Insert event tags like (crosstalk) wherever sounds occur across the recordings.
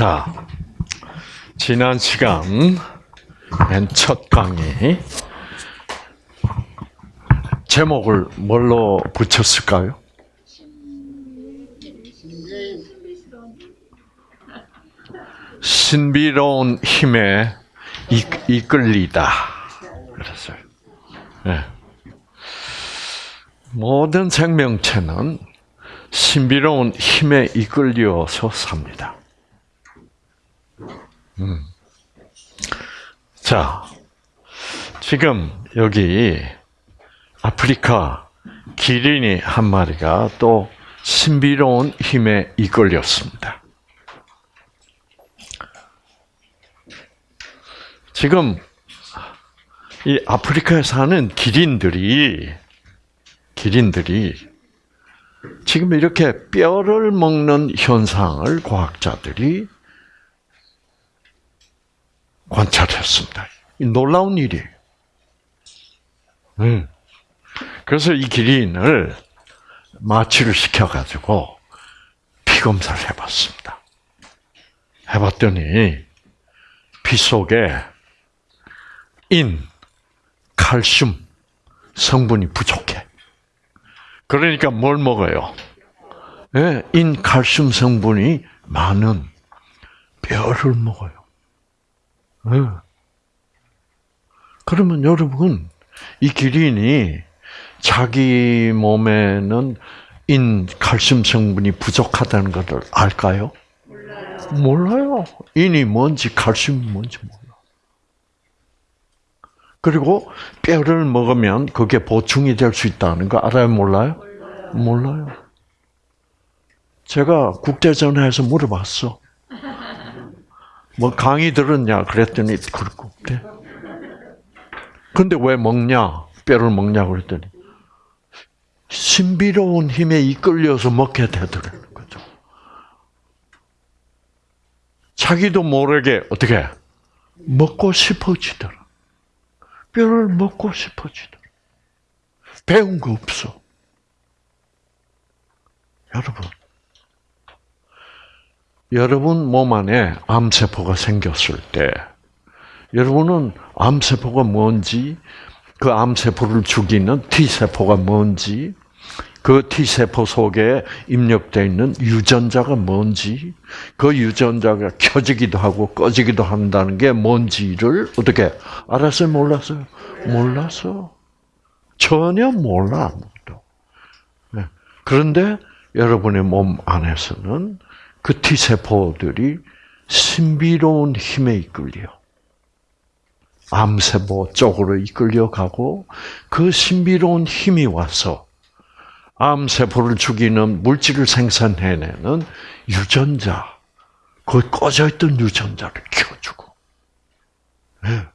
자, 지난 시간 맨 첫 강의 제목을 뭘로 붙였을까요? 신비로운 힘에 이, 이끌리다. 그랬어요. 네. 모든 생명체는 신비로운 힘에 이끌려서 삽니다. 음. 자, 지금 여기 아프리카 기린이 한 마리가 또 신비로운 힘에 이끌렸습니다. 지금 이 아프리카에 사는 기린들이 기린들이 지금 이렇게 뼈를 먹는 현상을 과학자들이 관찰했습니다. 놀라운 일이에요. 음. 그래서 이 기린을 마취를 시켜가지고 피 검사를 해봤습니다. 해봤더니 피 속에 인, 칼슘 성분이 부족해. 그러니까 뭘 먹어요? 네, 인, 칼슘 성분이 많은 뼈를 먹어요. 네. 그러면 여러분, 이 기린이 자기 몸에는 인 칼슘 성분이 부족하다는 것을 알까요? 몰라요. 몰라요. 인이 뭔지 칼슘이 뭔지 몰라. 그리고 뼈를 먹으면 그게 보충이 될 수 있다는 거 알아요? 몰라요? 몰라요. 몰라요. 제가 국제전화에서 물어봤어. 뭐 강의 들었냐 그랬더니 거 없대. 근데 왜 먹냐? 뼈를 먹냐 그랬더니 신비로운 힘에 이끌려서 먹게 되더라는 거죠. 자기도 모르게 어떻게 먹고 싶어지더라. 뼈를 먹고 싶어지더라. 배운 거 없어. 여러분, 여러분 몸 안에 암세포가 생겼을 때, 여러분은 암세포가 뭔지, 그 암세포를 죽이는 T세포가 뭔지, 그 T세포 속에 입력되어 있는 유전자가 뭔지, 그 유전자가 켜지기도 하고 꺼지기도 한다는 게 뭔지를 어떻게 알았어요? 몰랐어요? 몰랐어. 전혀 몰라, 아무도. 네. 그런데 여러분의 몸 안에서는 그 T세포들이 신비로운 힘에 이끌려. 암세포 쪽으로 이끌려가고 그 신비로운 힘이 와서 암세포를 죽이는 물질을 생산해내는 유전자, 그 꺼져 있던 유전자를 켜주고. 네.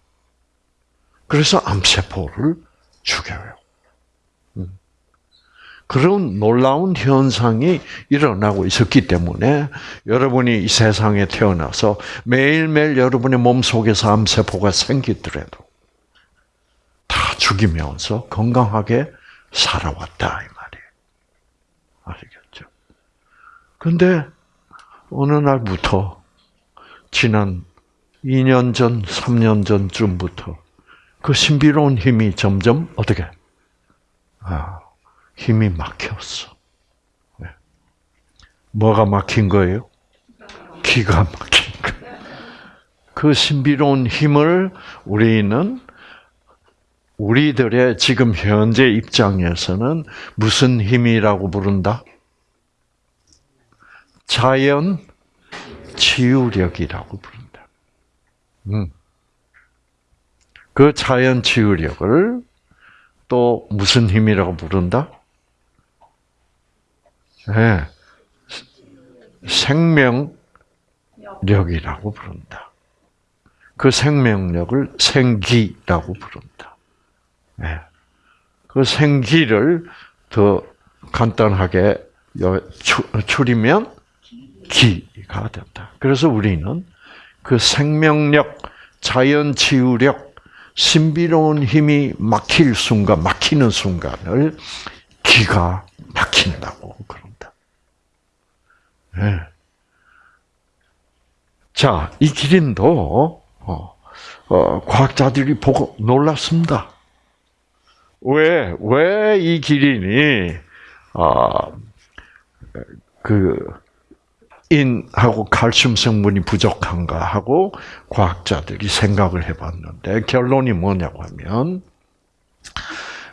그래서 암세포를 죽여요. 그런 놀라운 현상이 일어나고 있었기 때문에 여러분이 이 세상에 태어나서 매일매일 여러분의 몸 속에서 암세포가 생기더라도 다 죽이면서 건강하게 살아왔다 이 말이에요. 아시겠죠? 근데 어느 날부터 지난 2년 전, 3년 전쯤부터 그 신비로운 힘이 점점 어떻게 아, 힘이 막혔어. 네. 뭐가 막힌 거예요? 기가 막힌 거. 그 신비로운 힘을 우리는 우리들의 지금 현재 입장에서는 무슨 힘이라고 부른다? 자연 치유력이라고 부른다. 음. 그 자연 치유력을 또 무슨 힘이라고 부른다? 네. 생명력이라고 부른다. 그 생명력을 생기라고 부른다. 네. 그 생기를 더 간단하게 줄이면 기가 된다. 그래서 우리는 그 생명력, 자연 치유력, 신비로운 힘이 막힐 순간, 막히는 순간을 기가 막힌다고 그런다. 네. 자, 이 기린도 어, 어, 과학자들이 보고 놀랐습니다. 왜, 왜 이 기린이, 어, 그, 인하고 칼슘 성분이 부족한가 하고 과학자들이 생각을 해봤는데 결론이 뭐냐고 하면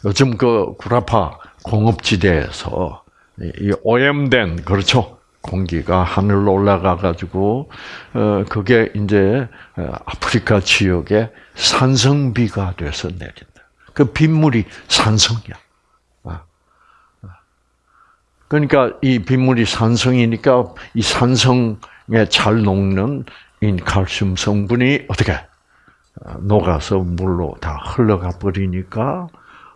요즘 그 구라파 공업지대에서 이 오염된 그렇죠 공기가 하늘로 올라가 가지고 어 그게 이제 아프리카 지역에 산성비가 돼서 내린다. 그 빗물이 산성이야. 아. 그러니까 이 빗물이 산성이니까 이 산성에 잘 녹는 인 칼슘 성분이 어떻게 녹아서 물로 다 흘러가 버리니까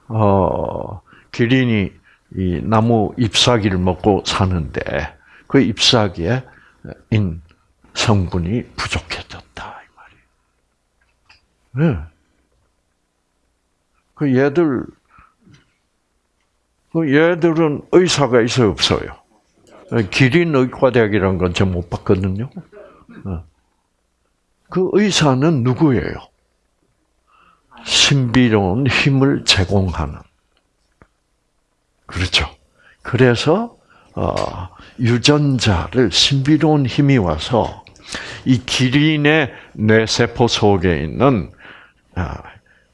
어 기린이 이 나무 잎사귀를 먹고 사는데 그 잎사귀에 인 성분이 부족해졌다 이 말이에요. 네. 그 얘들 그 얘들은 의사가 있어요 없어요? 기린 의과대학이라는 건 제가 못 봤거든요. 어. 그 의사는 누구예요? 신비로운 힘을 제공하는. 그렇죠. 그래서 어, 유전자를 신비로운 힘이 와서 이 기린의 뇌세포 속에 있는 아,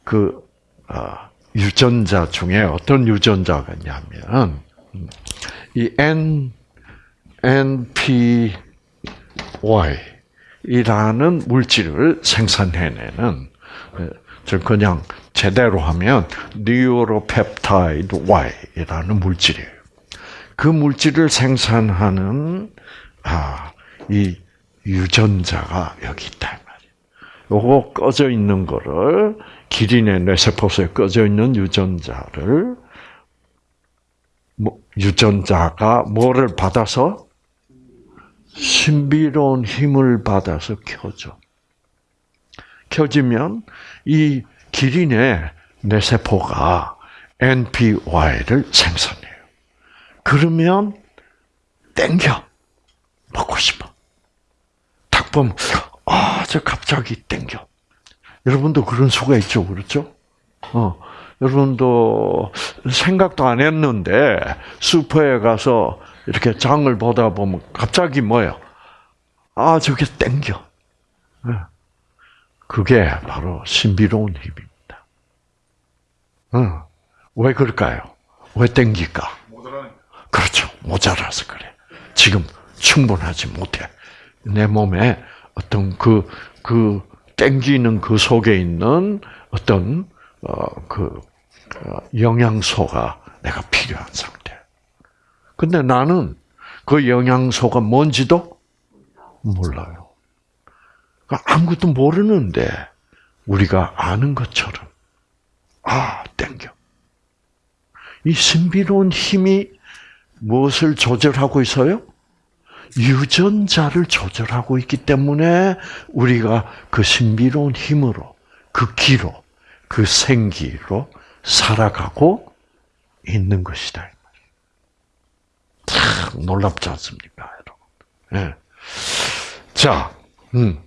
그 아, 유전자 중에 어떤 유전자가 있냐면 이 N NPY 이라는 물질을 생산해내는 저 그냥 제대로 하면 neuropeptide Y이라는 물질이에요. 그 물질을 생산하는 아, 이 유전자가 여기 있다 말이에요. 요거 꺼져 있는 거를 기린의 뇌세포에 꺼져 있는 유전자를 뭐, 유전자가 뭐를 받아서 신비로운 힘을 받아서 켜져. 켜지면 이 기린의 뇌세포가 NPY를 생산해요. 그러면 땡겨. 먹고 싶어. 딱 보면, 아, 저 갑자기 땡겨. 여러분도 그런 수가 있죠, 그렇죠? 어, 여러분도 생각도 안 했는데 슈퍼에 가서 이렇게 장을 보다 보면 갑자기 뭐예요? 아, 저게 땡겨. 네. 그게 바로 신비로운 힘입니다. 어. 왜 그럴까요? 왜 땡길까? 그렇죠. 모자라서 그래. 지금 충분하지 못해. 내 몸에 어떤 그, 그, 땡기는 그 속에 있는 어떤, 어, 그, 어, 영양소가 내가 필요한 상태. 근데 나는 그 영양소가 뭔지도 몰라요. 그러니까 아무것도 모르는데 우리가 아는 것처럼 아 땡겨. 이 신비로운 힘이 무엇을 조절하고 있어요? 유전자를 조절하고 있기 때문에 우리가 그 신비로운 힘으로 그 기로 그 생기로 살아가고 있는 것이다. 참 놀랍지 않습니까, 여러분? 네. 자, 음.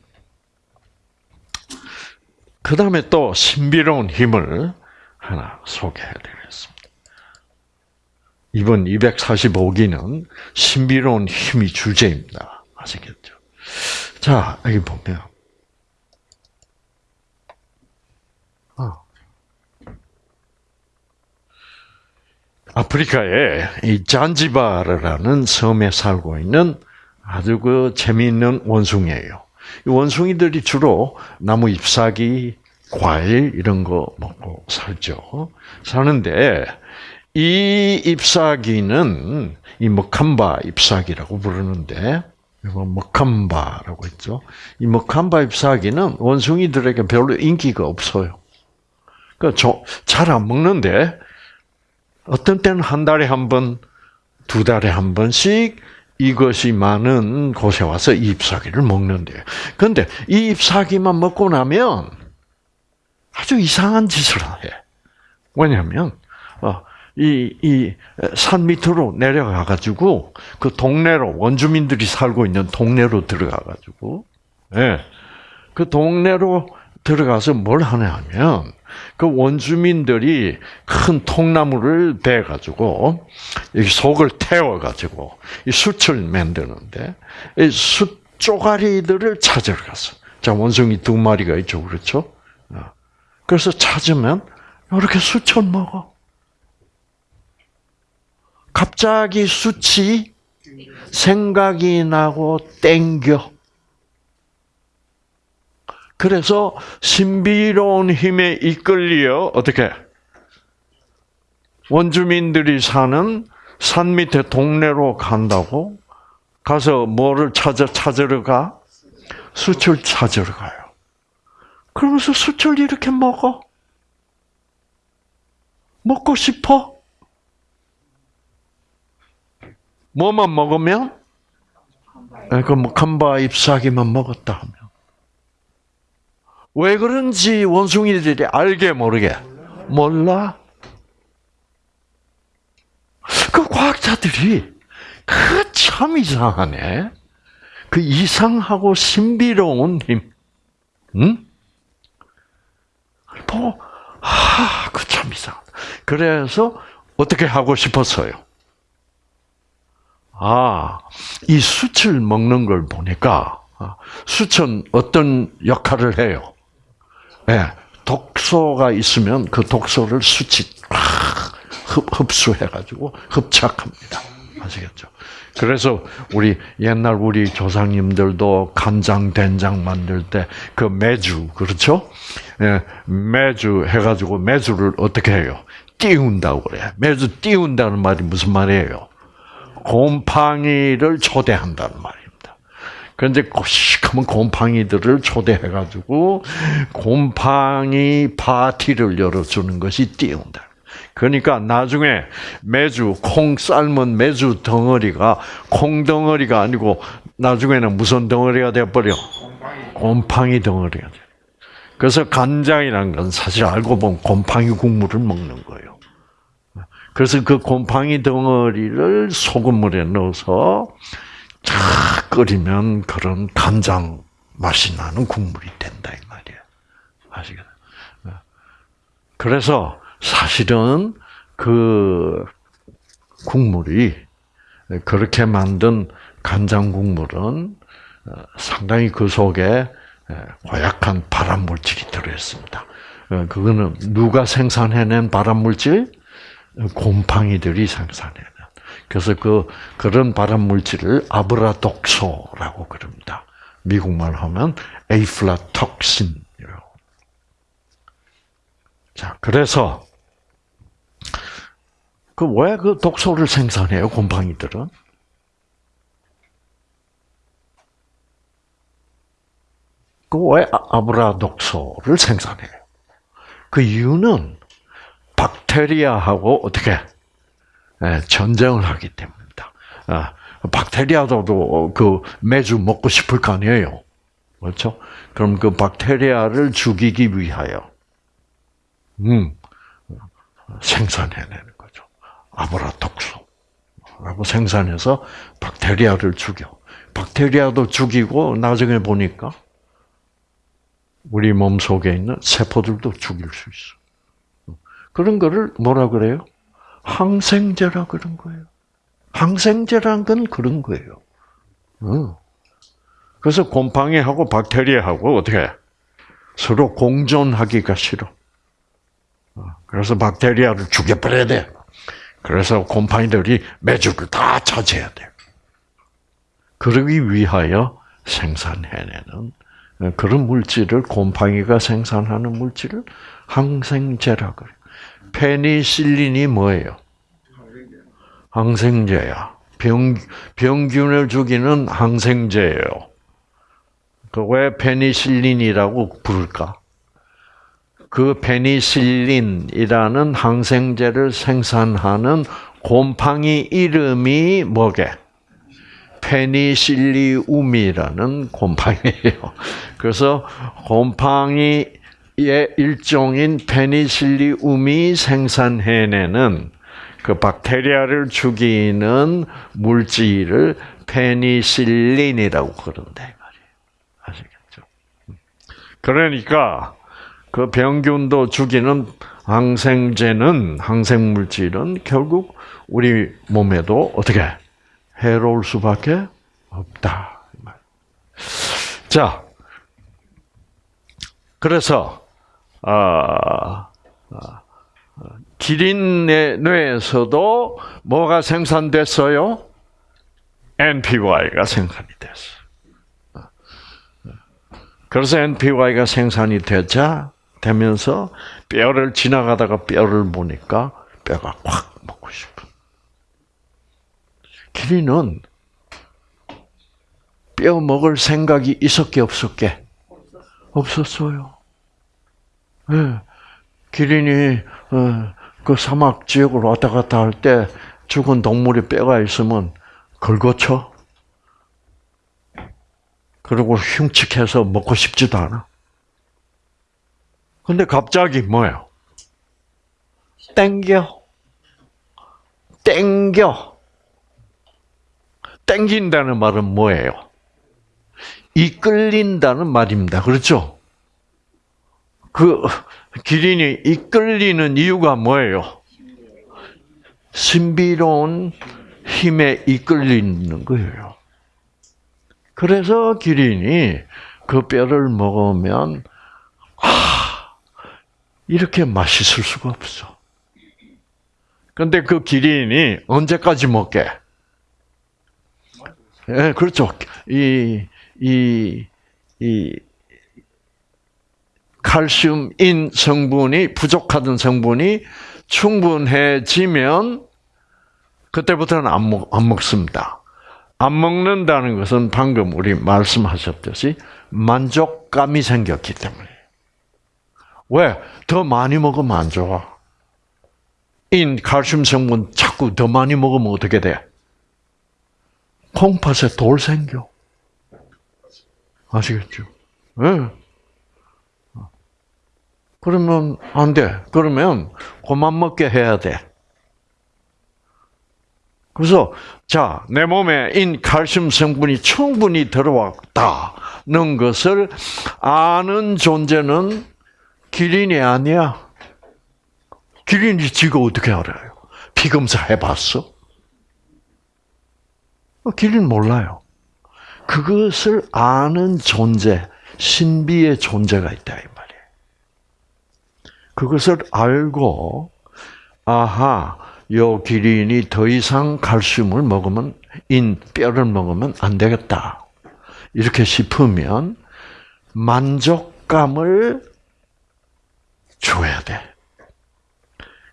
그 다음에 또 신비로운 힘을 하나 소개해드리겠습니다. 이번 245기는 신비로운 힘이 주제입니다. 아시겠죠? 자, 여기 보면 아프리카의 이 잔지바르라는 섬에 살고 있는 아주 그 재미있는 원숭이에요. 이 원숭이들이 주로 나무 잎사귀, 과일 이런 거 먹고 살죠. 사는데 이 잎사귀는 이 머캄바 잎사귀라고 부르는데 이거 머캄바라고 했죠. 이 머캄바 잎사귀는 원숭이들에게 별로 인기가 없어요. 그러니까 잘안 먹는데 어떤 때는 한 달에 한 번, 두 달에 한 번씩 이것이 많은 곳에 와서 이 잎사귀를 먹는데요. 그런데 이 잎사귀만 먹고 나면 아주 이상한 짓을 해. 왜냐하면 어, 이, 이, 산 밑으로 내려가가지고, 그 동네로, 원주민들이 살고 있는 동네로 들어가가지고, 예. 그 동네로 들어가서 뭘 하냐면 그 원주민들이 큰 통나무를 대 가지고 여기 속을 태워 가지고 이 숯을 만드는데 이 숯 쪼가리들을 찾으러 갔어. 자 원숭이 두 마리가 있죠, 그렇죠? 어. 그래서 찾으면 이렇게 숯을 먹어. 갑자기 숯이 생각이 나고 땡겨. 그래서 신비로운 힘에 이끌려 어떻게 원주민들이 사는 산 밑에 동네로 간다고 가서 뭐를 찾아 찾으러 가? 수출 찾으러 가요. 그러면서 수출 이렇게 먹어. 먹고 싶어? 뭐만 먹으면? 그 칸바 잎사귀만 먹었다 하면. 왜 그런지 원숭이들이 알게 모르게 몰라. 그 과학자들이 그 참 이상하네. 그 이상하고 신비로운 힘, 응? 뭐, 아, 그 참 이상. 그래서 어떻게 하고 싶었어요? 아, 이 숯을 먹는 걸 보니까 아, 숯은 어떤 역할을 해요? 예, 독소가 있으면 그 독소를 숯이 흡수해가지고 흡착합니다. 아시겠죠? 그래서 우리 옛날 우리 조상님들도 간장 된장 만들 때 그 매주 그렇죠? 예, 매주 해가지고 매주를 어떻게 해요? 띄운다고 그래. 매주 띄운다는 말이 무슨 말이에요? 곰팡이를 초대한다는 말입니다. 그런데 시커먼 곰팡이들을 초대해가지고 곰팡이 파티를 열어주는 것이 띄운다. 그러니까 나중에 매주 콩 삶은 매주 덩어리가 콩 덩어리가 아니고 나중에는 무슨 덩어리가 되어버려? 곰팡이 덩어리가 돼. 그래서 간장이란 건 사실 알고 보면 곰팡이 국물을 먹는 거예요. 그래서 그 곰팡이 덩어리를 소금물에 넣어서 쫙 끓이면 그런 간장 맛이 나는 국물이 된다 이 말이에요. 아시겠죠? 그래서 사실은 그 국물이 그렇게 만든 간장 국물은 상당히 그 속에 고약한 발암 물질이 들어 있습니다. 그거는 누가 생산해낸 발암 물질? 곰팡이들이 생산해낸. 그래서 그 그런 발암 물질을 아브라독소라고 그럽니다. 미국말 하면 에이플라톡신이라고. 자, 그래서 그 왜 그 독소를 생산해요, 곰팡이들은? 그 왜 아브라독소를 생산해요? 그 이유는 박테리아하고 어떻게 예, 전쟁을 하기 때문입니다. 아, 박테리아도 그 매주 먹고 싶을 거 아니에요. 그렇죠? 그럼 그 박테리아를 죽이기 위하여, 음, 생산해내는 거죠. 아브라독소라고 생산해서 박테리아를 죽여. 박테리아도 죽이고 나중에 보니까 우리 몸 속에 있는 세포들도 죽일 수 있어. 그런 거를 뭐라 그래요? 항생제라 그런 거예요. 항생제란 건 그런 거예요. 그래서 곰팡이하고 박테리아하고 어떻게 서로 공존하기가 싫어. 그래서 박테리아를 죽여버려야 돼. 그래서 곰팡이들이 매주를 다 차지해야 돼. 그러기 위하여 생산해내는 그런 물질을 곰팡이가 생산하는 물질을 항생제라 그래. 페니실린이 뭐예요? 항생제야. 병, 병균을 죽이는 항생제예요. 그 왜 페니실린이라고 부를까? 그 페니실린이라는 항생제를 생산하는 곰팡이 이름이 뭐게? 페니실리움이라는 곰팡이예요. 그래서 곰팡이 의 일종인 페니실리움이 생산해내는 그 박테리아를 죽이는 물질을 페니실린이라고 그런다 말이에요. 아시겠죠? 그러니까 그 병균도 죽이는 항생제는 항생 물질은 결국 우리 몸에도 어떻게 해로울 수밖에 없다. 자, 그래서 아, 아, 기린의 뇌에서도 뭐가 생산됐어요? NPY가 생산이 됐어. 그래서 NPY가 생산이 되자 되면서 뼈를 지나가다가 뼈를 보니까 뼈가 확 먹고 싶어. 기린은 뼈 먹을 생각이 있었게 없었게 없었어요. 네. 기린이 어, 그 사막 지역으로 왔다 갔다 할 때 죽은 동물의 뼈가 있으면 걸거쳐. 그리고 흉측해서 먹고 싶지도 않아. 근데 갑자기 뭐예요? 땡겨. 땡겨. 땡긴다는 말은 뭐예요? 이끌린다는 말입니다. 그렇죠? 그 기린이 이끌리는 이유가 뭐예요? 신비로운 힘에 이끌리는 거예요. 그래서 기린이 그 뼈를 먹으면 아 이렇게 맛있을 수가 없어. 근데 그 기린이 언제까지 먹게? 예, 네, 그렇죠. 이, 이, 이, 칼슘인 성분이 부족하던 성분이 충분해지면 그때부터는 안, 먹, 안 먹습니다. 안 먹는다는 것은 방금 우리 말씀하셨듯이 만족감이 생겼기 때문에. 왜? 더 많이 먹으면 안 좋아. 인 칼슘 성분 자꾸 더 많이 먹으면 어떻게 돼? 콩팥에 돌 생겨. 아시겠죠? 네. 그러면 안 돼. 그러면 그만 먹게 해야 돼. 그래서 자, 내 몸에 인 칼슘 성분이 충분히 들어왔다는 것을 아는 존재는 기린이 아니야. 기린이 지가 어떻게 알아요? 피 검사 해봤어? 어, 기린 몰라요. 그것을 아는 존재, 신비의 존재가 있다. 그것을 알고 아하 요 기린이 더 이상 칼슘을 먹으면 인 뼈를 먹으면 안 되겠다. 이렇게 싶으면 만족감을 줘야 돼.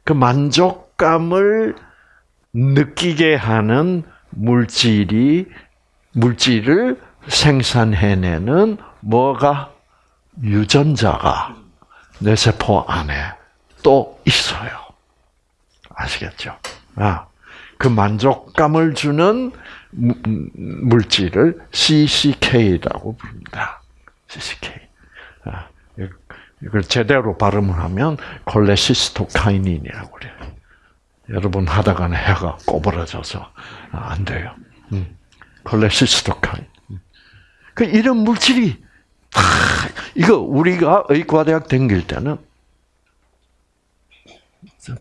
그 만족감을 느끼게 하는 물질이 물질을 생산해내는 뭐가 유전자가 내 세포 안에 또 있어요. 아시겠죠? 아, 그 만족감을 주는 물질을 CCK라고 부릅니다. CCK. 아, 이걸 제대로 발음을 하면 콜레시스토카이닌이라고 그래요. 여러분 하다가는 해가 꼬부라져서 안 돼요. 음. 콜레시스토카인. 그 이런 물질이 이거 우리가 의과대학 다닐 때는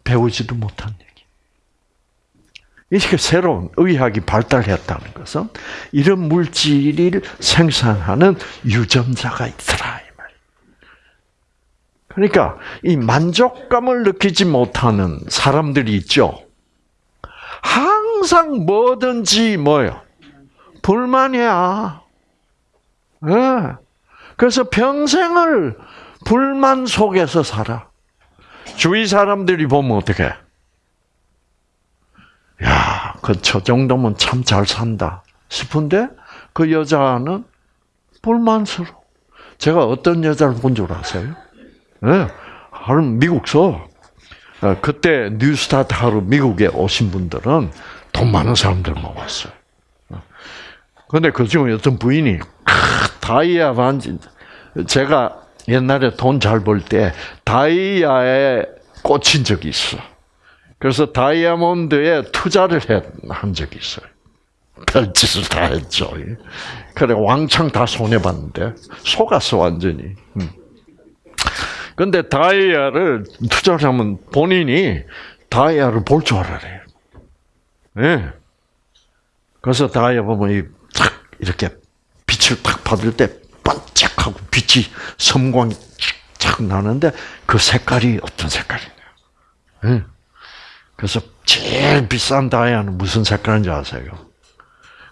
배우지도 못한 얘기. 이렇게 새로운 의학이 발달했다는 것은 이런 물질을 생산하는 유전자가 있더라. 그러니까 이 만족감을 느끼지 못하는 사람들이 있죠. 항상 뭐든지 뭐요 불만이야. 네. 그래서 평생을 불만 속에서 살아. 주위 사람들이 보면 어떻게? 야, 그 저 정도면 참 잘 산다 싶은데 그 여자는 불만스러워. 제가 어떤 여자를 본 줄 아세요? 네, 미국서 어, 그때 뉴스타트 하루 미국에 오신 분들은 돈 많은 사람들만 왔어요. 근데 그 중에 어떤 부인이 다이아 반지 제가 옛날에 돈 잘 벌 때 다이아에 꽂힌 적이 있어. 그래서 다이아몬드에 투자를 한 적이 있어요. 별짓을 다 했죠. 그래 왕창 다 손해 봤는데 속았어 완전히. 음. 근데 다이아를 투자를 하면 본인이 다이아를 볼 줄 알아요. 예. 그래서 다이아 보면 이렇게 빛을 탁 받을 때 반짝하고 빛이 섬광이 착 나는데 그 색깔이 어떤 색깔이냐. 예. 그래서 제일 비싼 다이아는 무슨 색깔인지 아세요?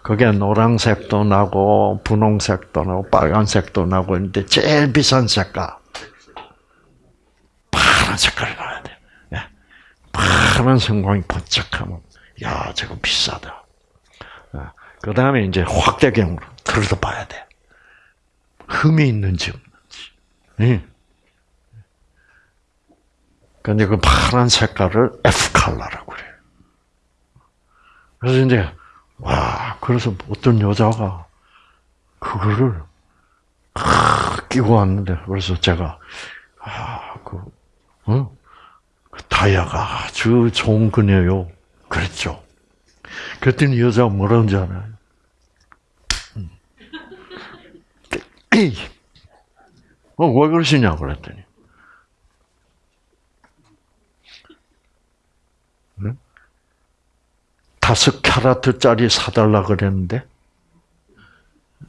그게 노란색도 나고 분홍색도 나고 빨간색도 나고 있는데 제일 비싼 색깔 파란 색깔이 나야 돼. 예. 파란 성광이 번쩍하면 야 저거 비싸다. 그 다음에 이제 확대경으로 들여다봐야 돼. 흠이 있는지 없는지. 예. 근데 그 파란 색깔을 F 칼라라고 그래요. 그래서 이제 와 그래서 어떤 여자가 그거를 끼고 왔는데 그래서 제가 아그 어? 그 다이아가 아주 좋은 거네요. 그랬죠. 그랬더니 여자가 뭐라는지 알아요? (clears throat) 어, 왜 그러시냐고 그랬더니. 다섯 캐라트짜리 사달라 그랬는데,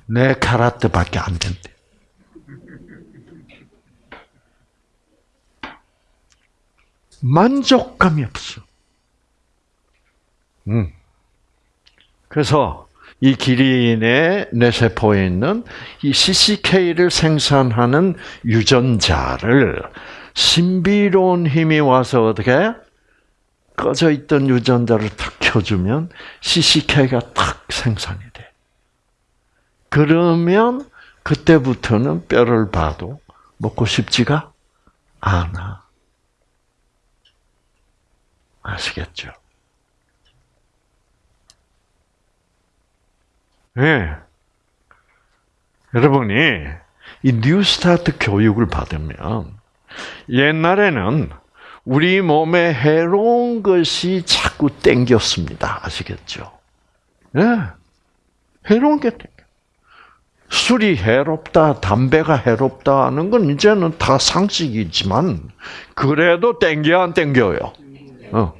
네 캐라트밖에 안 된대. 만족감이 없어. 음. 그래서 이 기린의 뇌세포에 있는 이 CCK를 생산하는 유전자를 신비로운 힘이 와서 어떻게 꺼져 있던 유전자를 탁 켜주면 CCK가 탁 생산이 돼. 그러면 그때부터는 뼈를 봐도 먹고 싶지가 않아. 아시겠죠? 예. 네. 여러분이 이 뉴스타트 교육을 받으면 옛날에는 우리 몸에 해로운 것이 자꾸 땡겼습니다. 아시겠죠? 예. 네. 해로운 게 땡겨. 술이 해롭다, 담배가 해롭다 하는 건 이제는 다 상식이지만, 그래도 땡겨 안 땡겨요? 어.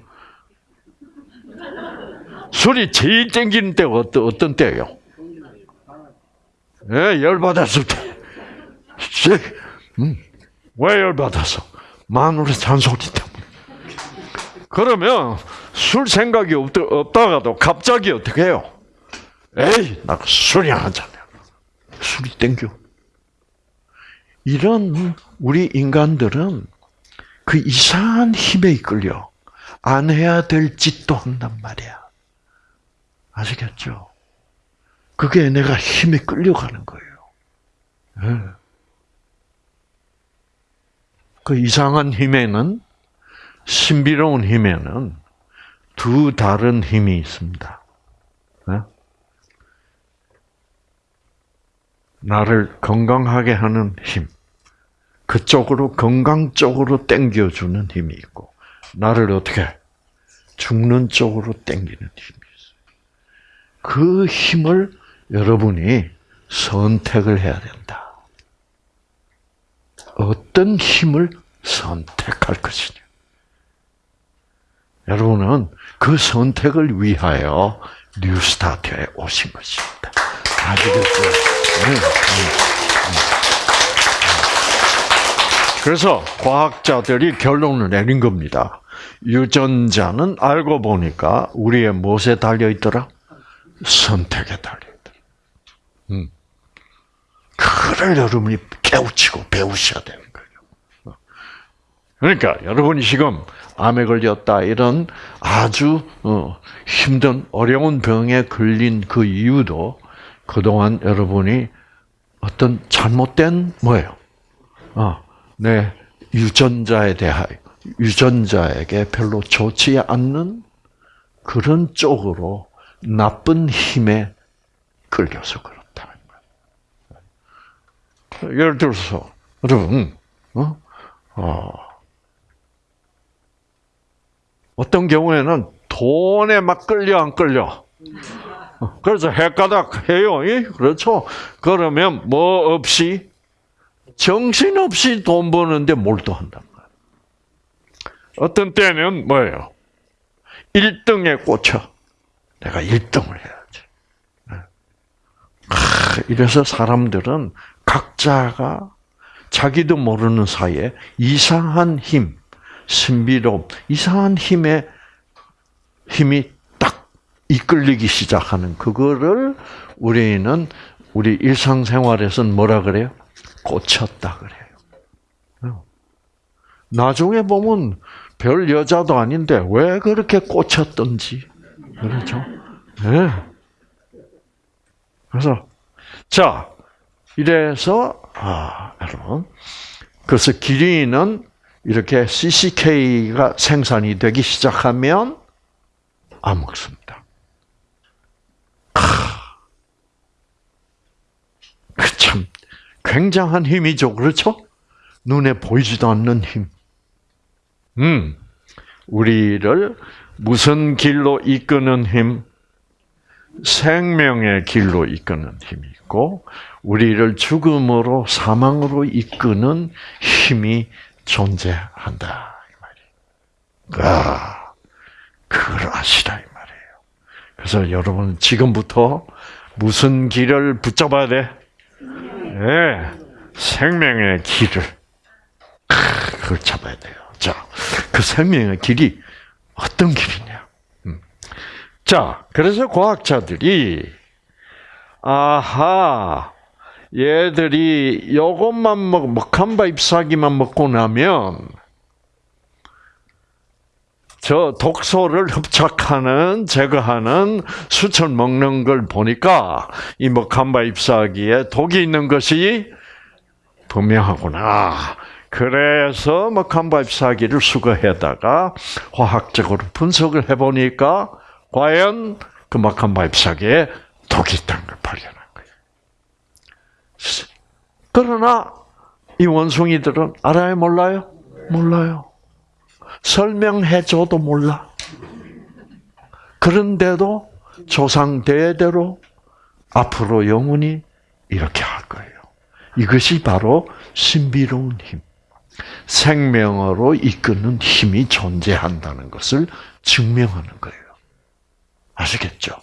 술이 제일 땡기는 때가 어떤, 어떤 때예요? 예, 열받았을 때. 음, 왜 열받았어? 마누라 잔소리 때문에. 그러면 술 생각이 없, 없다가도 갑자기 어떻게 해요? 에이, 나 술이 안 하잖아. 술이 땡겨. 이런 우리 인간들은 그 이상한 힘에 이끌려 안 해야 될 짓도 한단 말이야. 아시겠죠? 그게 내가 힘에 끌려가는 거예요. 네. 그 이상한 힘에는 신비로운 힘에는 두 다른 힘이 있습니다. 네? 나를 건강하게 하는 힘, 그쪽으로 건강 쪽으로 땡겨주는 힘이 있고, 나를 어떻게 죽는 쪽으로 땡기는 힘이 있어요. 그 힘을 여러분이 선택을 해야 된다. 어떤 힘을 선택할 것이냐. 여러분은 그 선택을 위하여 NEWSTART에 오신 것입니다. 아시겠죠? 네. 그래서 과학자들이 결론을 내린 겁니다. 유전자는 알고 보니까 우리의 무엇에 달려 있더라? 선택에 달려. 음. 그를 여러분이 깨우치고 배우셔야 되는 거예요. 그러니까 여러분이 지금 암에 걸렸다 이런 아주 어, 힘든 어려운 병에 걸린 그 이유도 그동안 여러분이 어떤 잘못된 뭐예요? 어, 내 유전자에 대하여 유전자에게 별로 좋지 않는 그런 쪽으로 나쁜 힘에 그렇다는 거 예를 들어서 여러분, 어? 어, 어떤 경우에는 돈에 막 끌려 안 끌려. 그래서 헷가닥 해요. 그렇죠. 그러면 뭐 없이 정신없이 돈 버는데 몰두한단 말이에요. 어떤 때는 뭐예요? 1등에 꽂혀. 내가 1등을 해야지. 네. 이래서 사람들은 각자가 자기도 모르는 사이에 이상한 힘, 신비로움, 이상한 힘에 힘이 딱 이끌리기 시작하는 그거를 우리는 우리 일상생활에서는 뭐라 그래요? 꽂혔다 그래요. 어. 나중에 보면 별 여자도 아닌데 왜 그렇게 꽂혔던지 그렇죠? 네. 그래서 자 이래서 아 여러분 그래서 기린은 이렇게 CCK가 생산이 되기 시작하면 안 먹습니다. 그참 굉장한 힘이죠, 그렇죠? 눈에 보이지도 않는 힘. 음, 우리를 무슨 길로 이끄는 힘? 생명의 길로 이끄는 힘이 있고, 우리를 죽음으로 사망으로 이끄는 힘이 존재한다 이 말이에요. 아, 그걸 아시라 이 말이에요. 그래서 여러분 지금부터 무슨 길을 붙잡아야 돼? 네, 생명의 길을 그걸 잡아야 돼요. 자, 그 생명의 길이 어떤 길이냐? 음. 자, 그래서 과학자들이 아하 얘들이 요것만 먹, 먹한바 잎사귀만 먹고 나면 저 독소를 흡착하는 제거하는 수철 먹는 걸 보니까 이 먹한바 잎사귀에 독이 있는 것이 분명하구나. 그래서 먹한바 잎사귀를 수거해다가 화학적으로 분석을 해보니까 과연 그 먹한바 잎사귀에 독이 있다는 걸 발견한 거예요. 그러나 이 원숭이들은 알아요, 몰라요? 몰라요. 설명해줘도 몰라. 그런데도 조상 대대로 앞으로 영원히 이렇게 할 거예요. 이것이 바로 신비로운 힘, 생명으로 이끄는 힘이 존재한다는 것을 증명하는 거예요. 아시겠죠?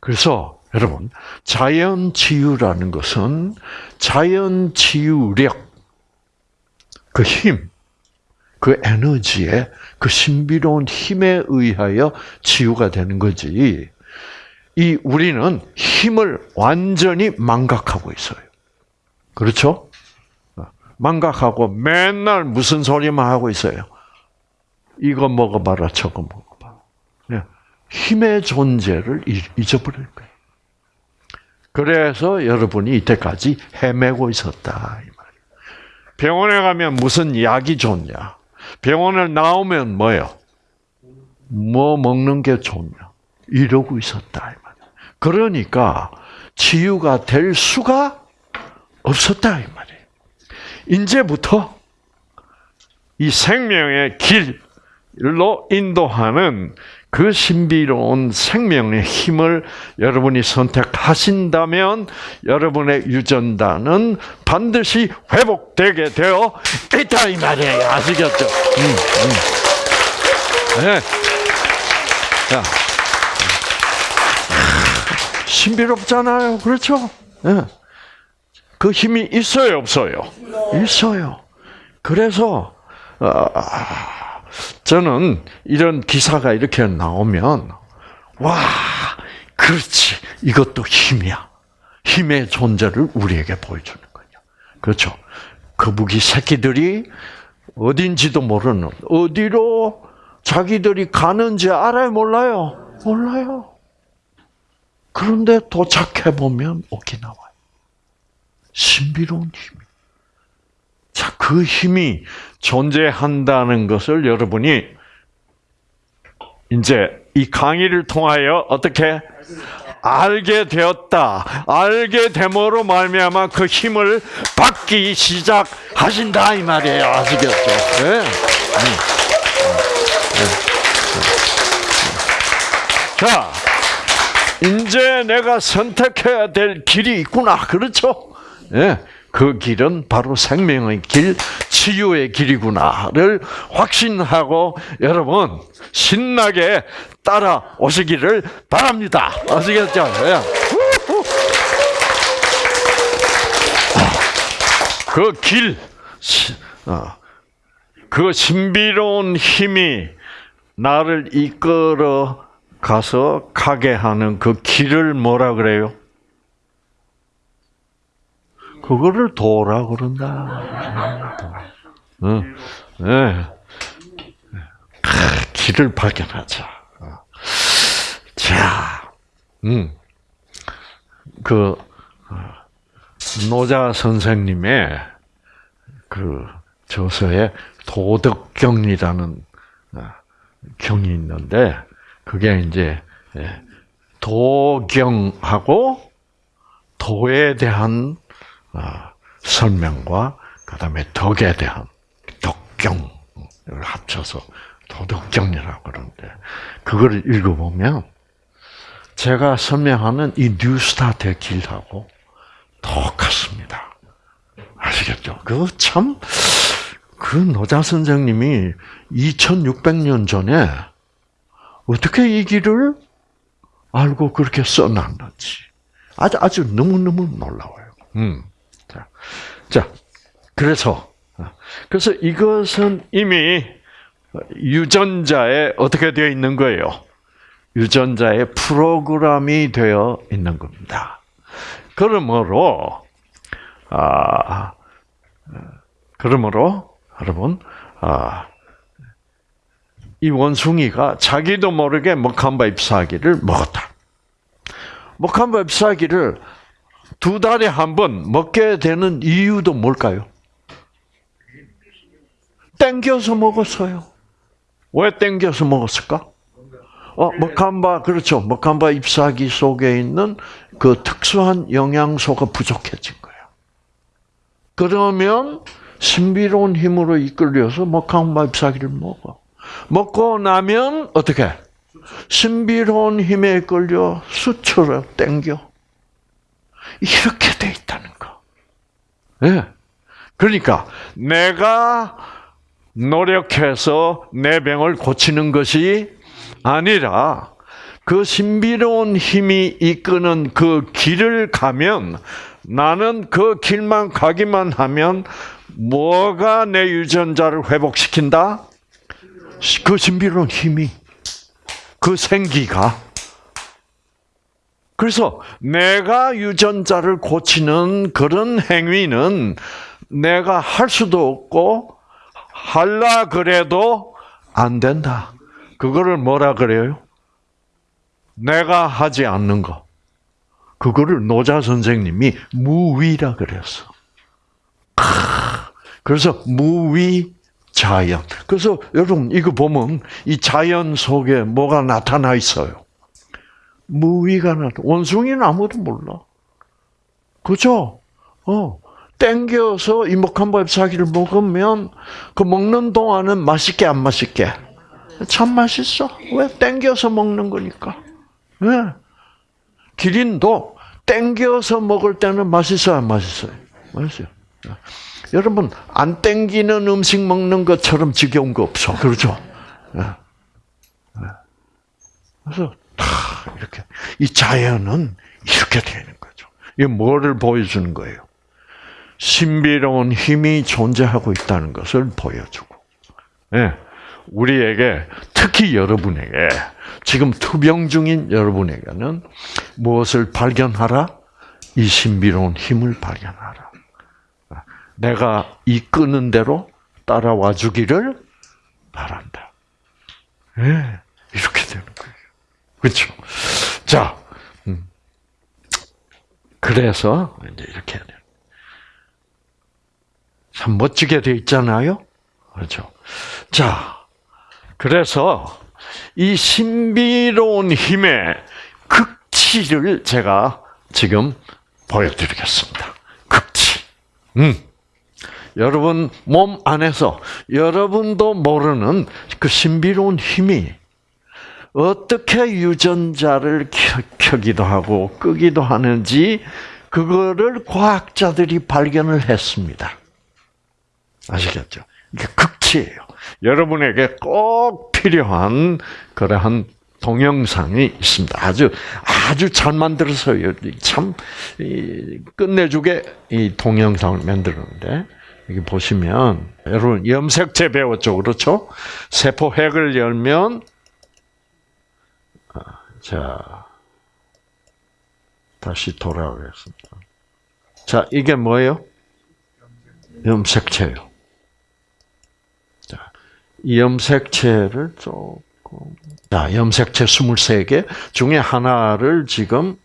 그래서 여러분 자연 치유라는 것은 자연 치유력 그 힘, 그 에너지에 그 신비로운 힘에 의하여 치유가 되는 거지. 이 우리는 힘을 완전히 망각하고 있어요. 그렇죠? 망각하고 맨날 무슨 소리만 하고 있어요. 이거 먹어봐라, 저거 먹어봐. 네. 힘의 존재를 잊어버릴 거예요. 그래서 여러분이 이때까지 헤매고 있었다. 병원에 가면 무슨 약이 좋냐? 병원을 나오면 뭐요? 뭐 먹는 게 좋냐? 이러고 있었다. 그러니까 치유가 될 수가 없었다 이 말이에요. 이제부터 이 생명의 길로 인도하는 그 신비로운 생명의 힘을 여러분이 선택하신다면 여러분의 유전자는 반드시 회복되게 되어 있다 이 말이에요. 아시겠죠? 음, 음. 네. 자, 신비롭잖아요. 그렇죠? 네. 그 힘이 있어요, 없어요? 있어요. 그래서 어, 저는 이런 기사가 이렇게 나오면 와, 그렇지. 이것도 힘이야. 힘의 존재를 우리에게 보여주는 거죠. 그렇죠. 거북이 새끼들이 어딘지도 모르는 어디로 자기들이 가는지 알아요, 몰라요? 몰라요. 그런데 도착해 보면 오키나와요. 신비로운 힘. 자, 그 힘이 존재한다는 것을 여러분이 이제 이 강의를 통하여 어떻게 알게 되었다. 알게 됨으로 말미암아 그 힘을 받기 시작하신다 이 말이에요. 아시겠죠? 네. 네. 네. 자, 이제 내가 선택해야 될 길이 있구나. 그렇죠? 예. 그 길은 바로 생명의 길, 치유의 길이구나를 확신하고 여러분 신나게 따라오시기를 바랍니다. 아시겠죠? 예. 그 길, 어, 그 신비로운 힘이 나를 이끌어 가서 가게 하는 그 길을 뭐라 그래요? 그거를 도라 그런다. 응, 네. 길을 발견하자. 자, 음, 그 노자 선생님의 그 저서에 도덕경이라는 어, 경이 있는데 그게 이제 예, 도경하고 도에 대한 어, 설명과 그다음에 덕에 대한 덕경을 합쳐서 도덕경이라고 그러는데 그걸 읽어보면 제가 설명하는 이 뉴스타트의 길하고 똑같습니다. 아시겠죠? 그 참, 그 노자 선생님이 2600년 전에 어떻게 이 길을 알고 그렇게 써놨는지. 아주, 아주 너무너무 놀라워요. 음. 자, 자, 그래서, 그래서 이것은 이미 유전자에 어떻게 되어 있는 거예요? 유전자의 프로그램이 되어 있는 겁니다. 그러므로 아 그러므로 여러분 아, 이 원숭이가 자기도 모르게 먹한바 잎사귀를 먹었다. 먹한바 잎사귀를 두 달에 한 번 먹게 되는 이유도 뭘까요? 땡겨서 먹었어요. 왜 땡겨서 먹었을까? 어, 먹한바, 그렇죠. 먹한바 잎사귀 속에 있는 그 특수한 영양소가 부족해진 거예요. 그러면 신비로운 힘으로 이끌려서 먹한바 잎사귀를 먹어. 먹고 나면 어떻게? 신비로운 힘에 끌려 수초로 땡겨. 이렇게 돼 있다는 거. 예. 네. 그러니까 내가 노력해서 내 병을 고치는 것이 아니라 그 신비로운 힘이 이끄는 그 길을 가면 나는 그 길만 가기만 하면 뭐가 내 유전자를 회복시킨다? 그 신비로운 힘이 그 생기가 그래서 내가 유전자를 고치는 그런 행위는 내가 할 수도 없고 할라 그래도 안 된다. 그거를 뭐라 그래요? 내가 하지 않는 거. 그거를 노자 선생님이 무위라 그랬어. 그래서 무위 자연. 그래서 여러분 이거 보면 이 자연 속에 뭐가 나타나 있어요. 무위가 나타. 원숭이는 아무도 몰라. 그죠? 어. 땡겨서 이목한밥 사기를 먹으면 그 먹는 동안은 맛있게 안 맛있게? 참 맛있어. 왜 땡겨서 먹는 거니까. 네. 기린도 땡겨서 먹을 때는 맛있어요, 안 맛있어요? 맛있어요. 네. 여러분 안 땡기는 음식 먹는 것처럼 지겨운 거 없어, 그렇죠? 네. 그래서 다 이렇게 이 자연은 이렇게 되는 거죠. 이게 뭐를 보여주는 거예요? 신비로운 힘이 존재하고 있다는 것을 보여주고, 네. 우리에게 특히 여러분에게 지금 투병 중인 여러분에게는 무엇을 발견하라? 이 신비로운 힘을 발견하라. 내가 이끄는 대로 따라와 주기를 바란다. 네, 이렇게 되는 거예요. 그렇죠? 자, 음. 그래서 이제 이렇게 참 멋지게 돼 있잖아요. 그렇죠? 자, 그래서 이 신비로운 힘의 극치를 제가 지금 보여드리겠습니다. 극치. 음. 여러분 몸 안에서 여러분도 모르는 그 신비로운 힘이 어떻게 유전자를 켜, 기도 하고 끄기도 하는지 그거를 과학자들이 발견을 했습니다. 아시겠죠? 이게 극치예요. 여러분에게 꼭 필요한 그러한 동영상이 있습니다. 아주 아주 잘 만들어서요. 참 끝내주게 이 동영상을 만들었는데 여기 보시면 여러분 염색체 배웠죠, 그렇죠? 세포 핵을 열면 아, 자 다시 돌아오겠습니다. 자 이게 뭐예요? 염색체요. 자, 이 염색체를 조금 자, 염색체 23개 중에 하나를 지금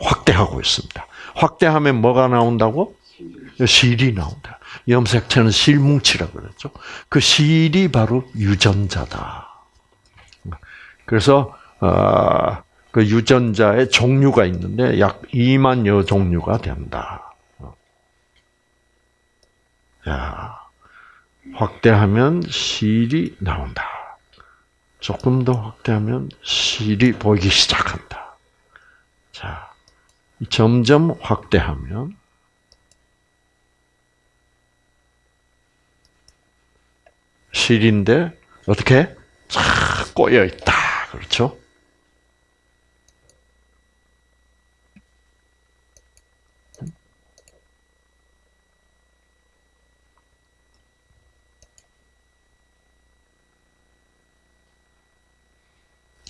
확대하고 있습니다. 확대하면 뭐가 나온다고? 실이 나온다. 염색체는 실뭉치라고 그랬죠. 그 실이 바로 유전자다. 그래서 어, 그 유전자의 종류가 있는데 약 2만여 종류가 된다. 자, 확대하면 실이 나온다. 조금 더 확대하면 실이 보이기 시작한다. 자, 점점 확대하면 실인데 어떻게 쫙 꼬여 있다. 그렇죠?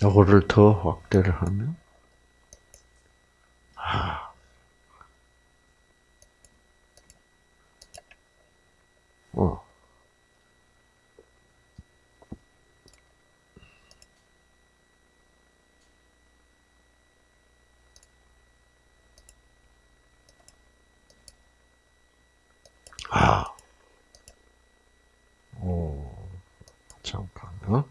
요거를 더 확대를 하면 아. 어. 아. 오. 잠깐. 어?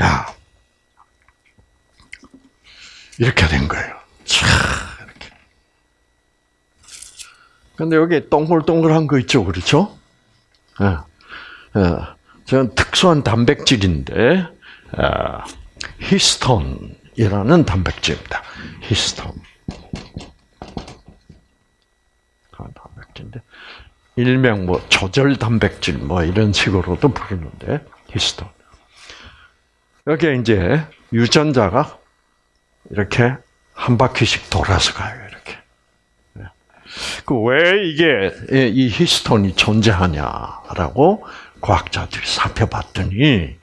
야. 이렇게 된 거예요. 차, 이렇게. 근데 여기 동글동글한 거 있죠, 그렇죠? 예. 예. 저는 특수한 단백질인데, 아, 히스톤이라는 단백질입니다. 히스톤. 단백질인데, 일명 뭐 조절 단백질 뭐 이런 식으로도 부르는데, 히스톤. 여기에 이제 유전자가 이렇게 한 바퀴씩 돌아서 가요. 그 왜 이게 이 히스톤이 존재하냐라고 과학자들이 살펴봤더니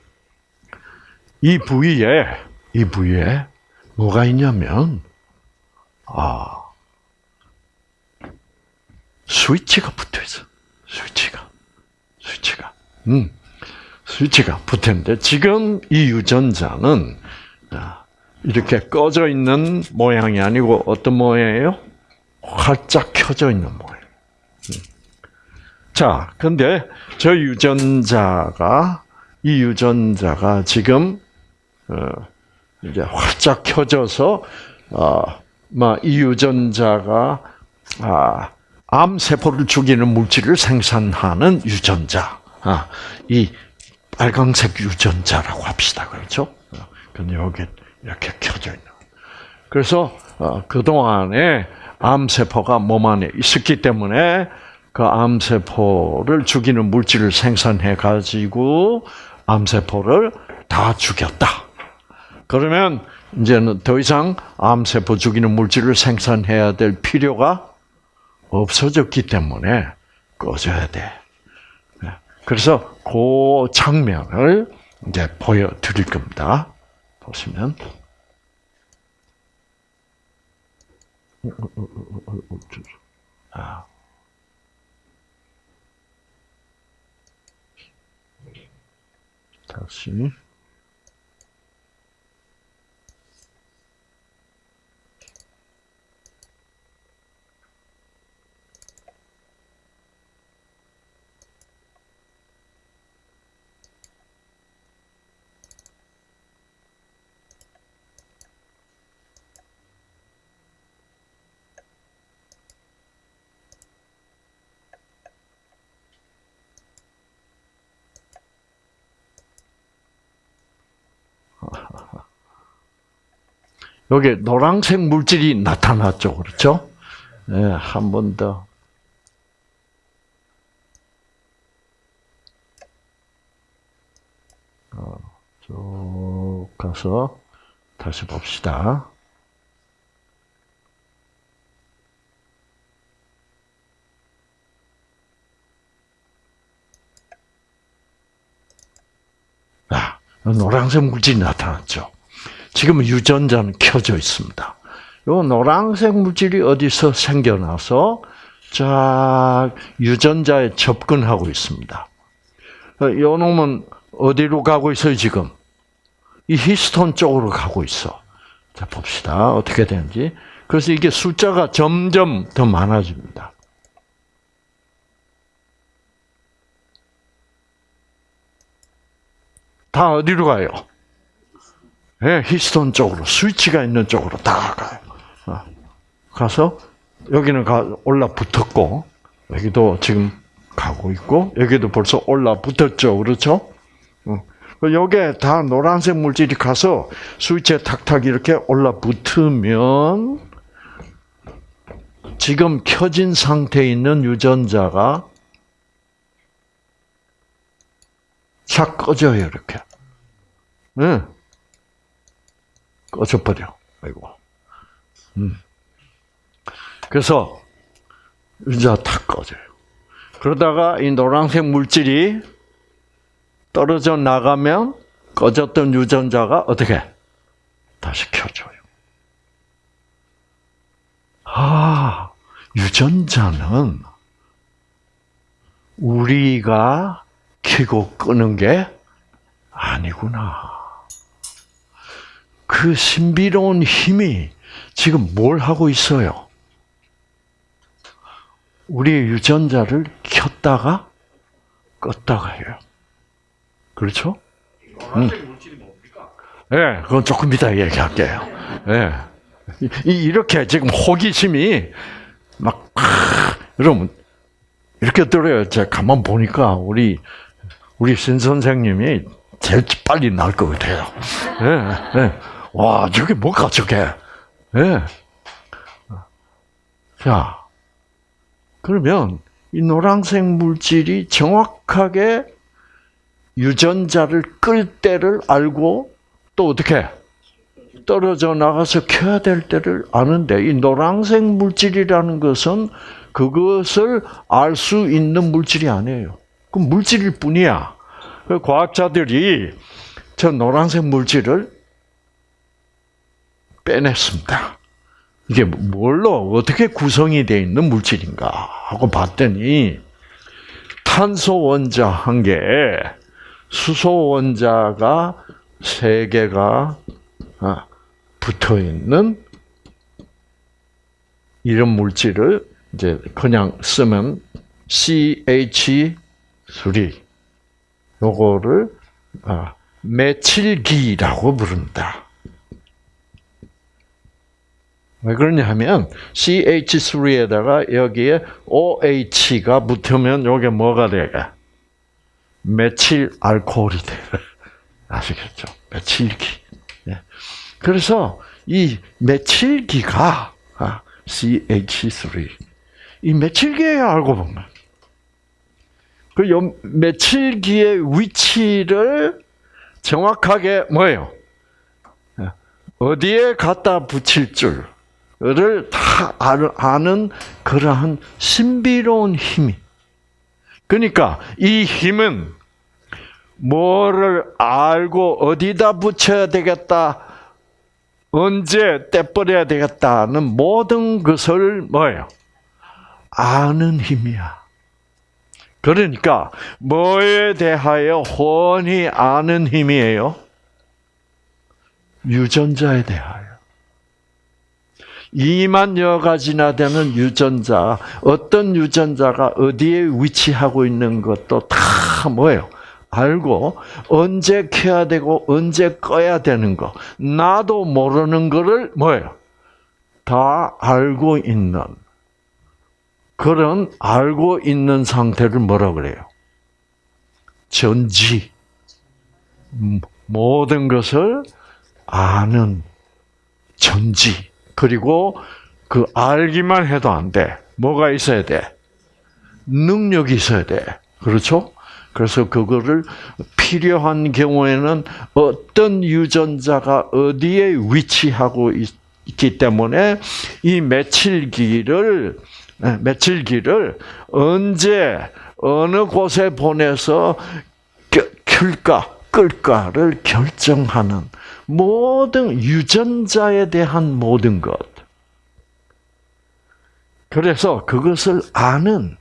이 부위에 이 부위에 뭐가 있냐면 아 스위치가 붙어 있어. 스위치가 스위치가. 음. 스위치가 붙었는데 지금 이 유전자는 이렇게 꺼져 있는 모양이 아니고 어떤 모양이에요? 활짝 켜져 있는 모양. 음. 자, 근데 저 유전자가 이 유전자가 지금 어, 이제 활짝 켜져서 어이 유전자가 아, 암 세포를 죽이는 물질을 생산하는 유전자. 아, 이 빨강색 유전자라고 합시다. 그렇죠? 근데 여기 이렇게 켜져 있는. 그래서 어, 그동안에 암세포가 몸 안에 있었기 때문에 그 암세포를 죽이는 물질을 생산해 가지고 암세포를 다 죽였다. 그러면 이제는 더 이상 암세포 죽이는 물질을 생산해야 될 필요가 없어졌기 때문에 꺼져야 돼. 그래서 그 장면을 이제 보여드릴 겁니다. 보시면. 아. 다시. (laughs) 여기 노란색 물질이 나타났죠. 그렇죠? 예, 네, 한번 더. 어, 쭉 가서 다시 봅시다. 노란색 물질이 나타났죠. 지금 유전자는 켜져 있습니다. 요 노란색 물질이 어디서 생겨나서 자 유전자에 접근하고 있습니다. 요 놈은 어디로 가고 있어요 지금? 이 히스톤 쪽으로 가고 있어. 자 봅시다 어떻게 되는지. 그래서 이게 숫자가 점점 더 많아집니다. 다 어디로 가요? 네, 히스톤 쪽으로 스위치가 있는 쪽으로 다 가요. 어. 가서 여기는 가, 올라 붙었고 여기도 지금 가고 있고 여기도 벌써 올라 붙었죠, 그렇죠? 어. 여기에 다 노란색 물질이 가서 스위치에 탁탁 이렇게 올라 붙으면 지금 켜진 상태에 있는 유전자가 착 꺼져요, 이렇게. 네. 꺼져버려. 아이고. 음. 그래서, 이제 다 꺼져요. 그러다가 이 노란색 물질이 떨어져 나가면 꺼졌던 유전자가 어떻게? 다시 켜져요. 아, 유전자는 우리가 켜고 끄는 게 아니구나. 그 신비로운 힘이 지금 뭘 하고 있어요? 우리의 유전자를 켰다가 껐다가 해요. 그렇죠? 음. 예, 네, 그건 조금 이따 얘기할게요. 예. 네. 이렇게 지금 호기심이 막, 여러분, 이렇게 들어요. 제가 가만 보니까 우리, 우리 신 선생님이 제일 빨리 날 것 같아요. 예, 예. 와, 저게 뭐가 저게? 예. 자, 그러면 이 노란색 물질이 정확하게 유전자를 끌 때를 알고 또 어떻게 떨어져 나가서 켜야 될 때를 아는데 이 노란색 물질이라는 것은 그것을 알 수 있는 물질이 아니에요. 그 물질일 뿐이야. 그 과학자들이 저 노란색 물질을 빼냈습니다. 이게 뭘로 어떻게 구성이 되어 있는 물질인가 하고 봤더니 탄소 원자 한 개, 수소 원자가 세 개가 아, 붙어 있는 이런 물질을 이제 그냥 쓰면 CH3 요거를 아, 메칠기라고 부른다. 왜 그러냐 하면 CH3에다가 여기에 OH가 붙으면 요게 뭐가 돼가? 메칠 알코올이 돼. (laughs) 아시겠죠? 메칠기. 예. 그래서 이 메칠기가 아, CH3 이 메칠기예요 알고 보면. 그 메칠기의 위치를 정확하게 뭐예요? 예. 어디에 갖다 붙일 줄. 다 아는 그러한 신비로운 힘이. 그러니까 이 힘은 뭐를 알고 어디다 붙여야 되겠다, 언제 떼버려야 되겠다는 모든 것을 뭐예요? 아는 힘이야. 그러니까 뭐에 대하여 훤히 아는 힘이에요? 유전자에 대하여. 2만여 가지나 되는 유전자, 어떤 유전자가 어디에 위치하고 있는 것도 다 뭐예요? 알고 언제 켜야 되고 언제 꺼야 되는 거 나도 모르는 거를 뭐예요? 다 알고 있는 그런 알고 있는 상태를 뭐라 그래요? 전지 모든 것을 아는 전지. 그리고 그 알기만 해도 안 돼. 뭐가 있어야 돼? 능력이 있어야 돼. 그렇죠? 그래서 그거를 필요한 경우에는 어떤 유전자가 어디에 위치하고 있기 때문에 이 며칠기를 며칠기를 언제 어느 곳에 보내서 켤까 끌까를 결정하는 모든 유전자에 대한 모든 것. 그래서 그것을 아는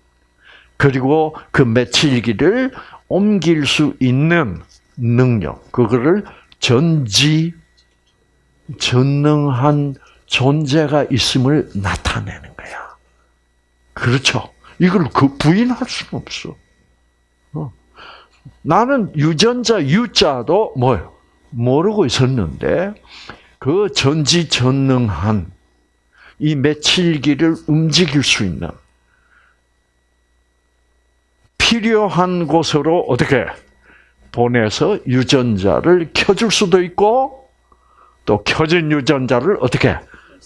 그리고 그 며칠기를 옮길 수 있는 능력, 그거를 전지 전능한 존재가 있음을 나타내는 거야. 그렇죠. 이걸 그 부인할 수는 없어. 어. 나는 유전자 유자도 뭐요? 모르고 있었는데 그 전지전능한 이 며칠기를 움직일 수 있는 필요한 곳으로 어떻게 보내서 유전자를 켜줄 수도 있고 또 켜진 유전자를 어떻게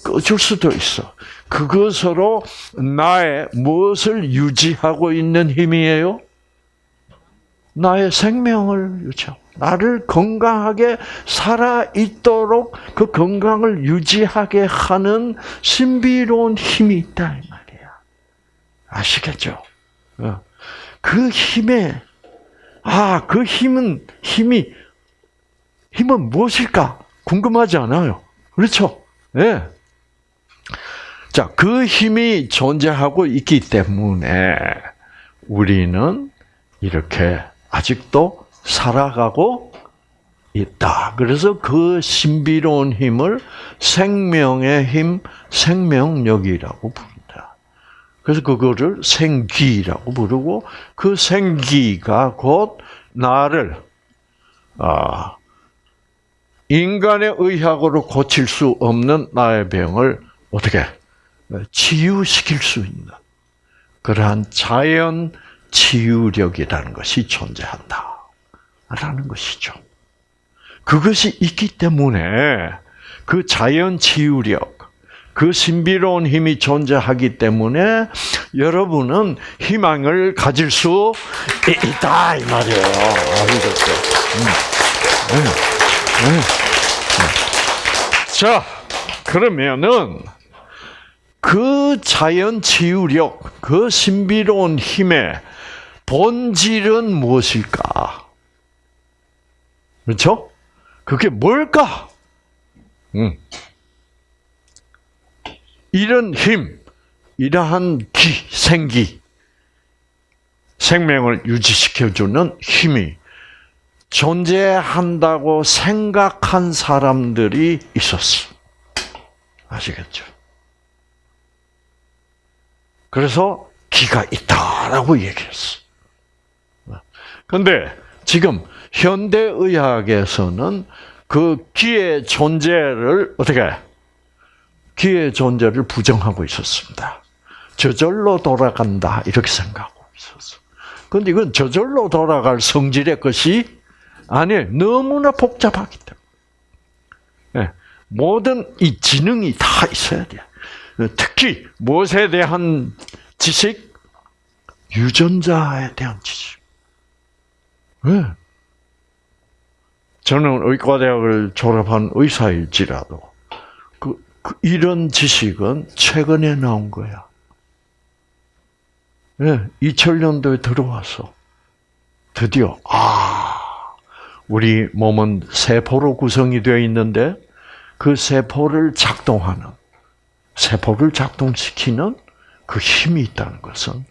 꺼줄 수도 있어. 그것으로 나의 무엇을 유지하고 있는 힘이에요? 나의 생명을 유지하고 나를 건강하게 살아 있도록 그 건강을 유지하게 하는 신비로운 힘이 있다 이 말이야. 아시겠죠? 어. 그 힘에 아, 그 힘은 힘이 힘은 무엇일까? 궁금하지 않아요. 그렇죠? 예. 네. 자, 그 힘이 존재하고 있기 때문에 우리는 이렇게 아직도 살아가고 있다. 그래서 그 신비로운 힘을 생명의 힘, 생명력이라고 부른다. 그래서 그거를 생기라고 부르고 그 생기가 곧 나를 아, 인간의 의학으로 고칠 수 없는 나의 병을 어떻게 치유시킬 수 있는 그러한 자연 치유력이라는 것이 존재한다. 라는 것이죠. 그것이 있기 때문에 그 자연 치유력, 그 신비로운 힘이 존재하기 때문에 여러분은 희망을 가질 수 있다 이 말이에요. 음. 네. 네. 네. 자, 그러면은 그 자연 치유력, 그 신비로운 힘의 본질은 무엇일까? 그렇죠? 그게 뭘까? 음. 이런 힘, 이러한 기, 생기, 생명을 유지시켜주는 힘이 존재한다고 생각한 사람들이 있었어. 아시겠죠? 그래서 기가 있다라고 얘기했어. 근데 지금 현대의학에서는 그 기의 존재를 어떻게 기의 존재를 부정하고 있었습니다. 저절로 돌아간다 이렇게 생각하고 있었어. 근데 이건 저절로 돌아갈 성질의 것이 아니에요. 너무나 복잡하기 때문에. 네. 모든 이 지능이 다 있어야 돼. 특히 무엇에 대한 지식? 유전자에 대한 지식. 네. 저는 의과대학을 졸업한 의사일지라도 그, 그 이런 지식은 최근에 나온 거야. 네, 2000년도에 들어와서 드디어 아 우리 몸은 세포로 구성이 되어 있는데 그 세포를 작동하는 세포를 작동시키는 그 힘이 있다는 것은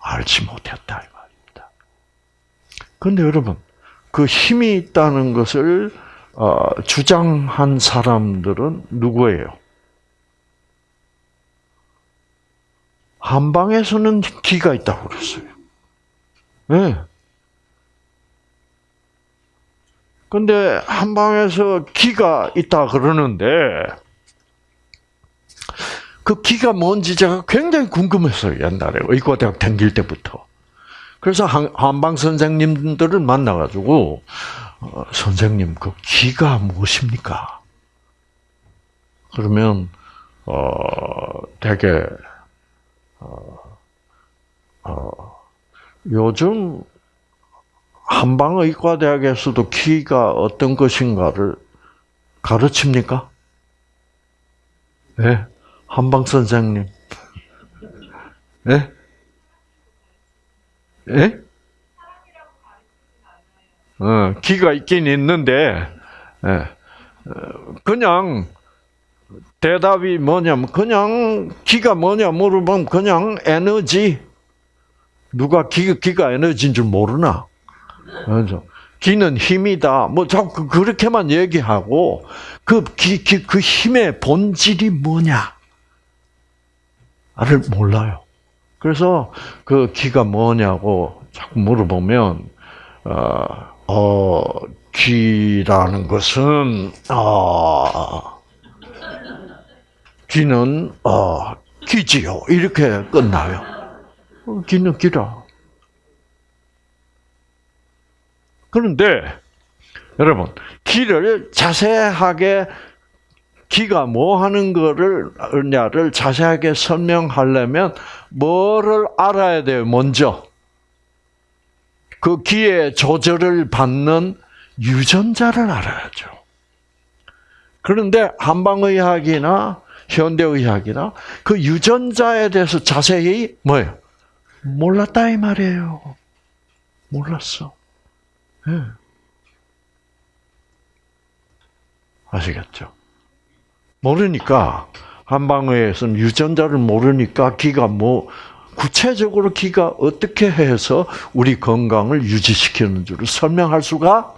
알지 못했다 이 말입니다. 그런데 여러분 그 힘이 있다는 것을 어, 주장한 사람들은 누구예요? 한방에서는 기가 있다고 그랬어요. 네. 근데 한방에서 기가 있다 그러는데 그 기가 뭔지 제가 굉장히 궁금했어요 옛날에 의과대학 다닐 때부터. 그래서 한방 선생님들을 만나가지고 어, 선생님 그 기가 무엇입니까? 그러면 어 되게 어, 어 요즘 한방의과대학에서도 키가 어떤 것인가를 가르칩니까? 네, 한방 선생님. 네? 예? 어, 기가 있긴 있는데, 예. 그냥 대답이 뭐냐면 그냥 기가 뭐냐 물어보면 그냥 에너지. 누가 기, 기가 에너지인 줄 모르나? 그죠? 기는 힘이다. 뭐 자꾸 그렇게만 얘기하고 그 기, 기, 그 힘의 본질이 뭐냐? 를 몰라요. 그래서 그 기가 뭐냐고 자꾸 물어보면 어, 어 기라는 것은 어, 기는 어, 기지요 이렇게 끝나요. 어, 기는 기라. 그런데 여러분 기를 자세하게 기가 뭐 하는 거를,냐를 자세하게 설명하려면 뭐를 알아야 돼요, 먼저? 그 기의 조절을 받는 유전자를 알아야죠. 그런데 한방의학이나 현대의학이나 그 유전자에 대해서 자세히 뭐예요? 몰랐다 이 말이에요. 몰랐어. 네. 아시겠죠? 모르니까 한방에서는 유전자를 모르니까 기가 뭐 구체적으로 기가 어떻게 해서 우리 건강을 유지시키는 줄을 설명할 수가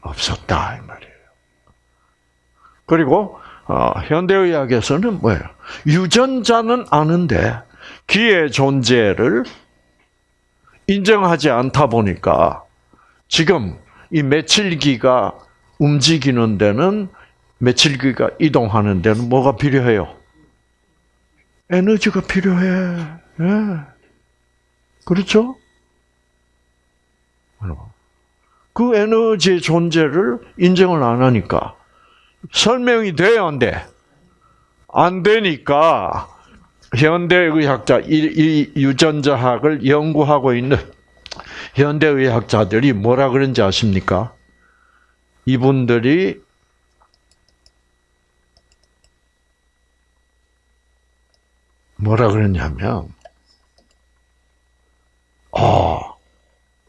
없었다 이 말이에요. 그리고 어, 현대의학에서는 뭐예요? 유전자는 아는데 기의 존재를 인정하지 않다 보니까 지금 이 며칠기가 움직이는 데는 며칠기가 이동하는 데는 뭐가 필요해요? 에너지가 필요해. 예. 그렇죠? 그 에너지의 존재를 인정을 안 하니까 설명이 돼야 안 돼? 안 되니까 현대의학자, 이 유전자학을 연구하고 있는 현대의학자들이 뭐라 그런지 아십니까? 이분들이 뭐라 그러냐면, 어,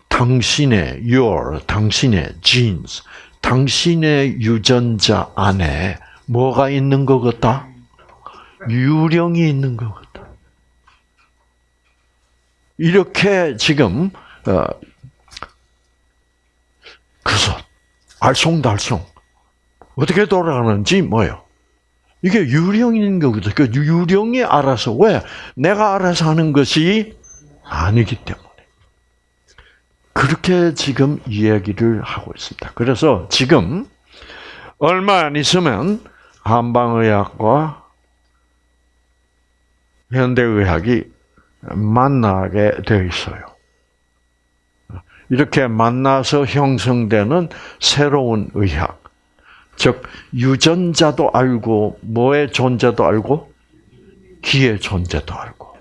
당신의 your, 당신의 genes, 당신의 유전자 안에 뭐가 있는 것 같다? 유령이 있는 것 같다. 이렇게 지금 어, 그래서 알쏭달쏭 어떻게 돌아가는지 뭐요? 이게 유령인 거거든. 그 유령이 알아서 왜 내가 알아서 하는 것이 아니기 때문에 그렇게 지금 이야기를 하고 있습니다. 그래서 지금 얼마 안 있으면 한방의학과 현대의학이 만나게 되어 있어요. 이렇게 만나서 형성되는 새로운 의학. 즉, 유전자도 알고, 뭐의 존재도 알고, 기의 존재도 알고.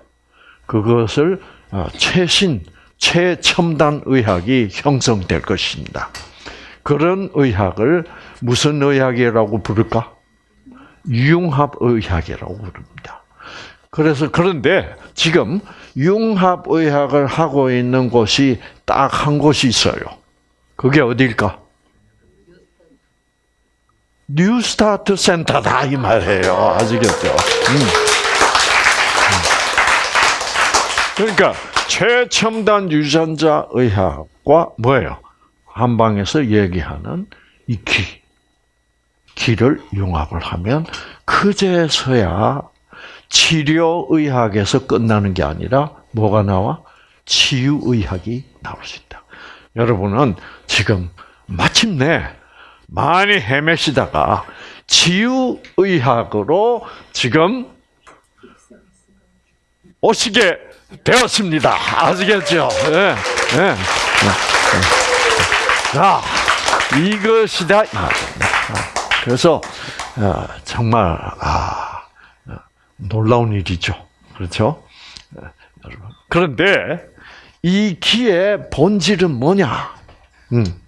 그것을 어, 최신, 최첨단 의학이 형성될 것입니다. 그런 의학을 무슨 의학이라고 부를까? 융합 의학이라고 부릅니다. 그래서 그런데 지금 융합 의학을 하고 있는 곳이 딱 한 곳이 있어요. 그게 어딜까? 뉴스타트 센터다 이 말이에요. 아시겠죠? 음. 음. 그러니까 최첨단 유전자 의학과 뭐예요? 한방에서 얘기하는 이 기, 기를 융합을 하면 그제서야 치료 의학에서 끝나는 게 아니라 뭐가 나와? 치유 의학이 나올 수 있다. 여러분은 지금 마침내 많이 헤매시다가 치유의학으로 지금 오시게 되었습니다. 아시겠죠? 네, 네, 네. 자, 이것이다. 그래서 어, 정말 아 놀라운 일이죠. 그렇죠? 그런데 이 기의 본질은 뭐냐? 음.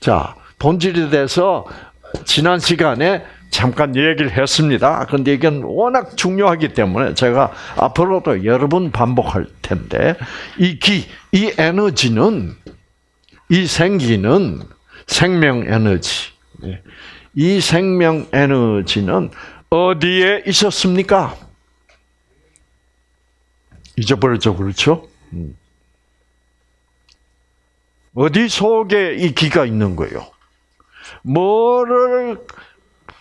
자, 본질에 대해서 지난 시간에 잠깐 얘기를 했습니다. 그런데 이건 워낙 중요하기 때문에 제가 앞으로도 여러 번 반복할 텐데 이 기, 이 에너지는 이 생기는 생명 에너지. 예. 이 생명 에너지는 어디에 있었습니까? 잊어버렸죠, 그렇죠? 음. 어디 속에 이 기가 있는 거예요? 뭐를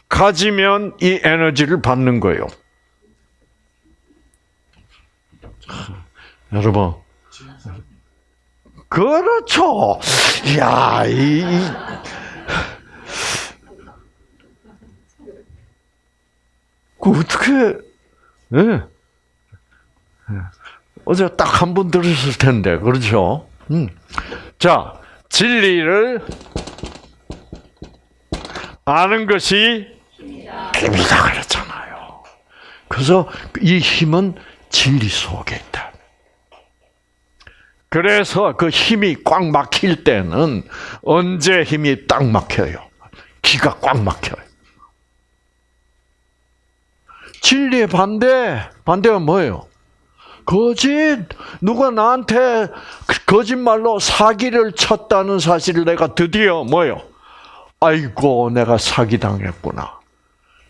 가지면 이 에너지를 받는 거예요? 여러분, 그렇죠. 야, 이, 그 어떻게, 예. 어제 딱 한 번 들으셨을 텐데, 그렇죠? 음. 자, 진리를 아는 것이 힘이다 그랬잖아요. 그래서 이 힘은 진리 속에 있다. 그래서 그 힘이 꽉 막힐 때는 언제 힘이 딱 막혀요? 기가 꽉 막혀요. 진리의 반대, 반대가 뭐예요? 거짓. 누가 나한테 거짓말로 사기를 쳤다는 사실을 내가 드디어 뭐요? 아이고, 내가 사기당했구나.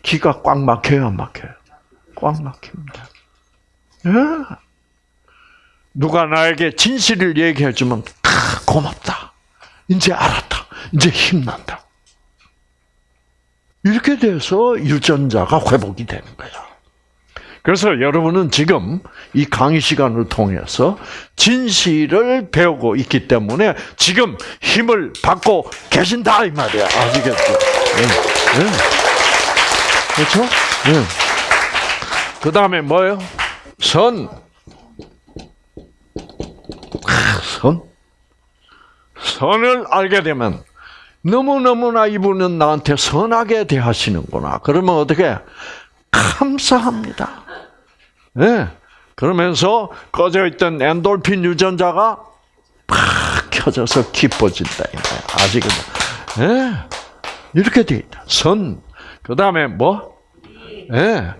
기가 꽉 막혀요, 안 막혀요? 꽉 막힙니다. 예? 누가 나에게 진실을 얘기해 주면, 아, 고맙다. 이제 알았다. 이제 힘난다. 이렇게 돼서 유전자가 회복이 되는 거야. 그래서 여러분은 지금 이 강의 시간을 통해서 진실을 배우고 있기 때문에 지금 힘을 받고 계신다 이 말이야. 아시겠죠? 네. 네. 그렇죠? 네. 그 다음에 뭐요? 선. 선. 선을 알게 되면 너무너무나 이분은 나한테 선하게 대하시는구나. 그러면 어떻게? 감사합니다. 예. 네. 그러면서 꺼져 있던 엔돌핀 유전자가 팍 켜져서 기뻐진다. 아시겠죠? 예. 네. 이렇게 돼 있다. 선. 그 다음에 뭐? 예. 네.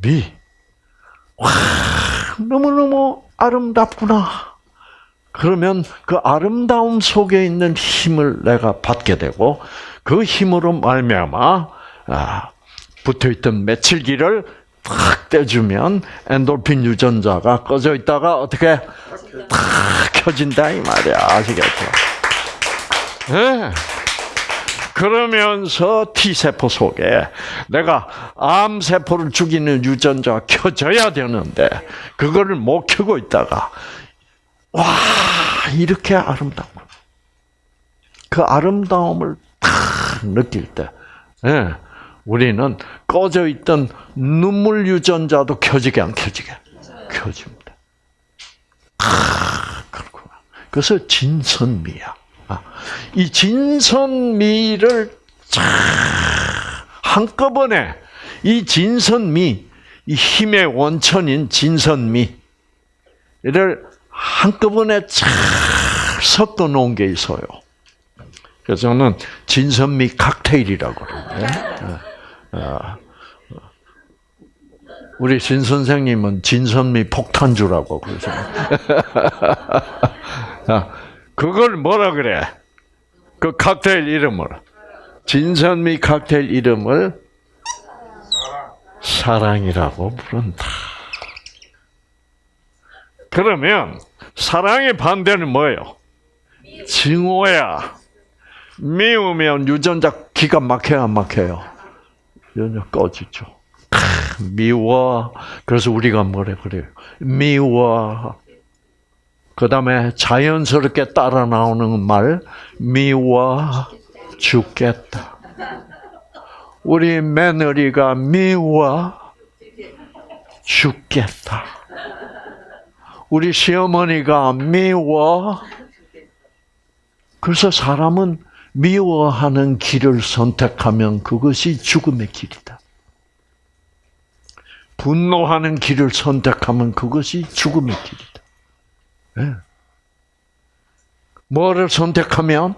미. 와, 너무너무 아름답구나. 그러면 그 아름다움 속에 있는 힘을 내가 받게 되고 그 힘으로 말미암아 아, 붙어있던 며칠기를 탁 떼주면 엔돌핀 유전자가 꺼져 있다가 어떻게 탁 켜진다 이 말이야 아시겠죠? 네. 그러면서 T 세포 속에 내가 암 세포를 죽이는 유전자가 켜져야 되는데 그거를 못 켜고 있다가 와 이렇게 아름다운 그 아름다움을 탁 느낄 때, 예, 우리는 꺼져 있던 눈물 유전자도 켜지게 안 켜지게 켜집니다. 아, 그렇구나. 그래서 진선미야. 아, 이 진선미를 한꺼번에 이 진선미, 이 힘의 원천인 진선미를 한꺼번에 쫙 섞어 놓은 게 있어요. 그래서 저는 진선미 칵테일이라고 그러는데, 예. 어, 우리 진 선생님은 진선미 폭탄주라고 그러죠. (laughs) 그걸 뭐라 그래? 그 칵테일 이름을 진선미 칵테일 이름을 사랑이라고 부른다. 그러면 사랑의 반대는 뭐예요? 증오야. 미우면 유전자 기가 막혀요, 안 막혀요? 유전자 꺼지죠. 미워. 그래서 우리가 뭐래 그래요? 미워. 그 다음에 자연스럽게 따라 나오는 말, 미워 죽겠다. 우리 며느리가 미워 죽겠다. 우리 시어머니가 미워. 그래서 사람은 미워하는 길을 선택하면 그것이 죽음의 길이다. 분노하는 길을 선택하면 그것이 죽음의 길이다. 네. 뭐를 선택하면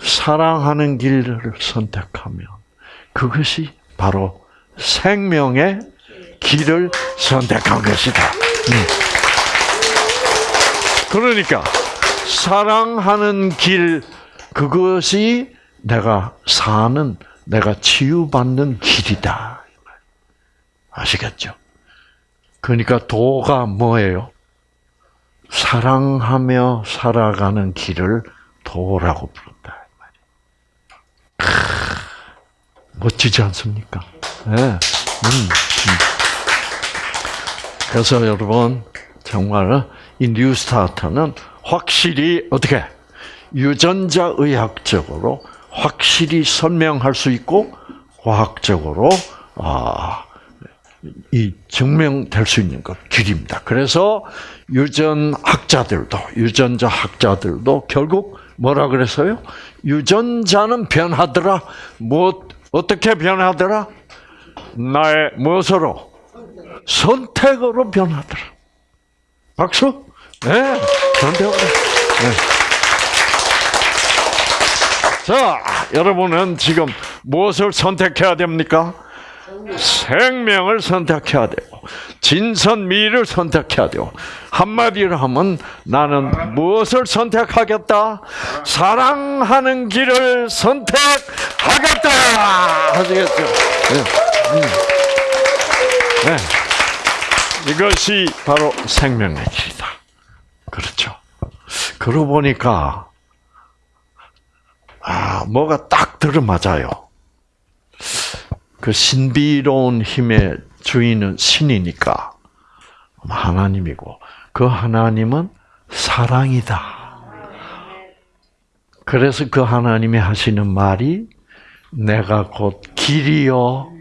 사랑하는 길을 선택하면 그것이 바로 생명의 길을 선택한 것이다. 음. 그러니까 사랑하는 길 그것이 내가 사는 내가 치유받는 길이다. 아시겠죠? 그러니까 도가 뭐예요? 사랑하며 살아가는 길을 도라고 부른다. 크, 멋지지 않습니까? 네. 음, 음. 그래서 여러분 정말 이 뉴스타트는 확실히 어떻게 유전자 의학적으로 확실히 설명할 수 있고 과학적으로 아, 이 증명될 수 있는 것 길입니다. 그래서 유전학자들도 유전자 학자들도 결국 뭐라 그랬어요? 유전자는 변하더라. 뭐 어떻게 변하더라? 나의 무엇으로? 선택으로 변하더라. 박수? 네, 선택으로. 네. 자, 여러분은 지금 무엇을 선택해야 됩니까? 생명을 선택해야 되고 진선미를 선택해야 되고 한마디로 하면 나는 무엇을 선택하겠다? 사랑하는 길을 선택하겠다. 하시겠죠? 네. 음. 네. 이것이 바로 생명의 길이다. 그렇죠. 그러고 보니까 아 뭐가 딱 들어맞아요. 그 신비로운 힘의 주인은 신이니까 하나님이고 그 하나님은 사랑이다. 그래서 그 하나님이 하시는 말이 내가 곧 길이요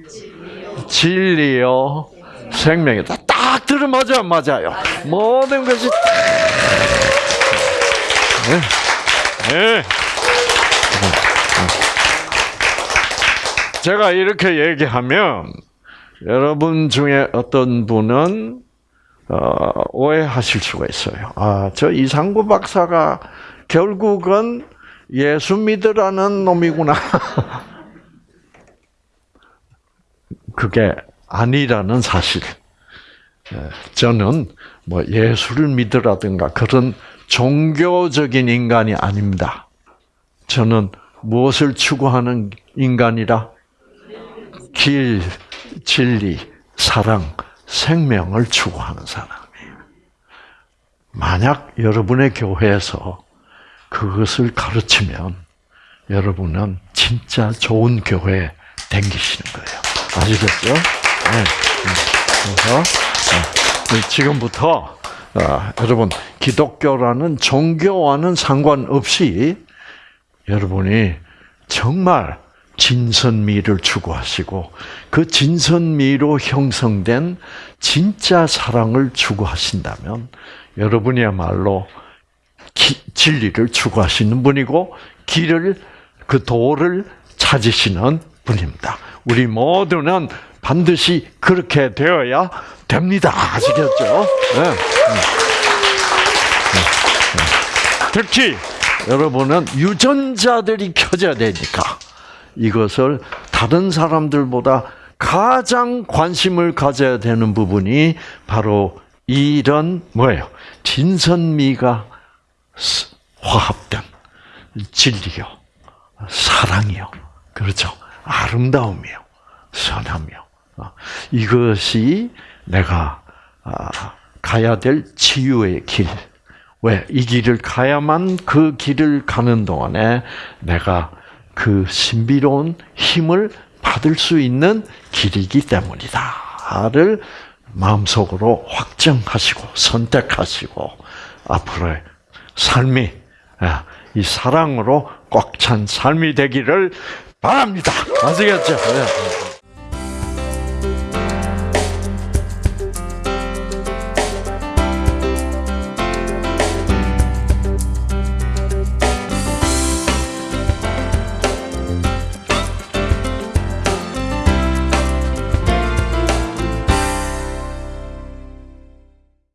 진리요 생명이다. 딱 들어맞아 맞아요. 모든 것이 네. 네. 제가 이렇게 얘기하면 여러분 중에 어떤 분은 어, 오해하실 수가 있어요. 아, 저 이상구 박사가 결국은 예수 믿으라는 놈이구나. (laughs) 그게 아니라는 사실. 예, 저는 뭐 예수를 믿으라든가 그런 종교적인 인간이 아닙니다. 저는 무엇을 추구하는 인간이라? 길, 진리, 사랑, 생명을 추구하는 사람이에요. 만약 여러분의 교회에서 그것을 가르치면 여러분은 진짜 좋은 교회에 댕기시는 거예요. 아시겠죠? 네. 그래서 네. 지금부터 아, 여러분 기독교라는 종교와는 상관없이 여러분이 정말 진선미를 추구하시고 그 진선미로 형성된 진짜 사랑을 추구하신다면 여러분이야말로 기, 진리를 추구하시는 분이고 길을 그 도를 찾으시는 분입니다. 우리 모두는 반드시 그렇게 되어야 됩니다. 아시겠죠? 네. 네. 네. 특히 여러분은 유전자들이 켜져야 되니까 이것을 다른 사람들보다 가장 관심을 가져야 되는 부분이 바로 이런 뭐예요? 진선미가 화합된 진리요, 사랑이요, 그렇죠? 아름다움이요, 선함이요. 어, 이것이 내가 아, 가야 될 치유의 길. 왜? 이 길을 가야만 그 길을 가는 동안에 내가 그 신비로운 힘을 받을 수 있는 길이기 때문이다를 마음속으로 확정하시고 선택하시고 앞으로의 삶이 아, 이 사랑으로 꽉 찬 삶이 되기를 바랍니다. 아시겠죠? 네.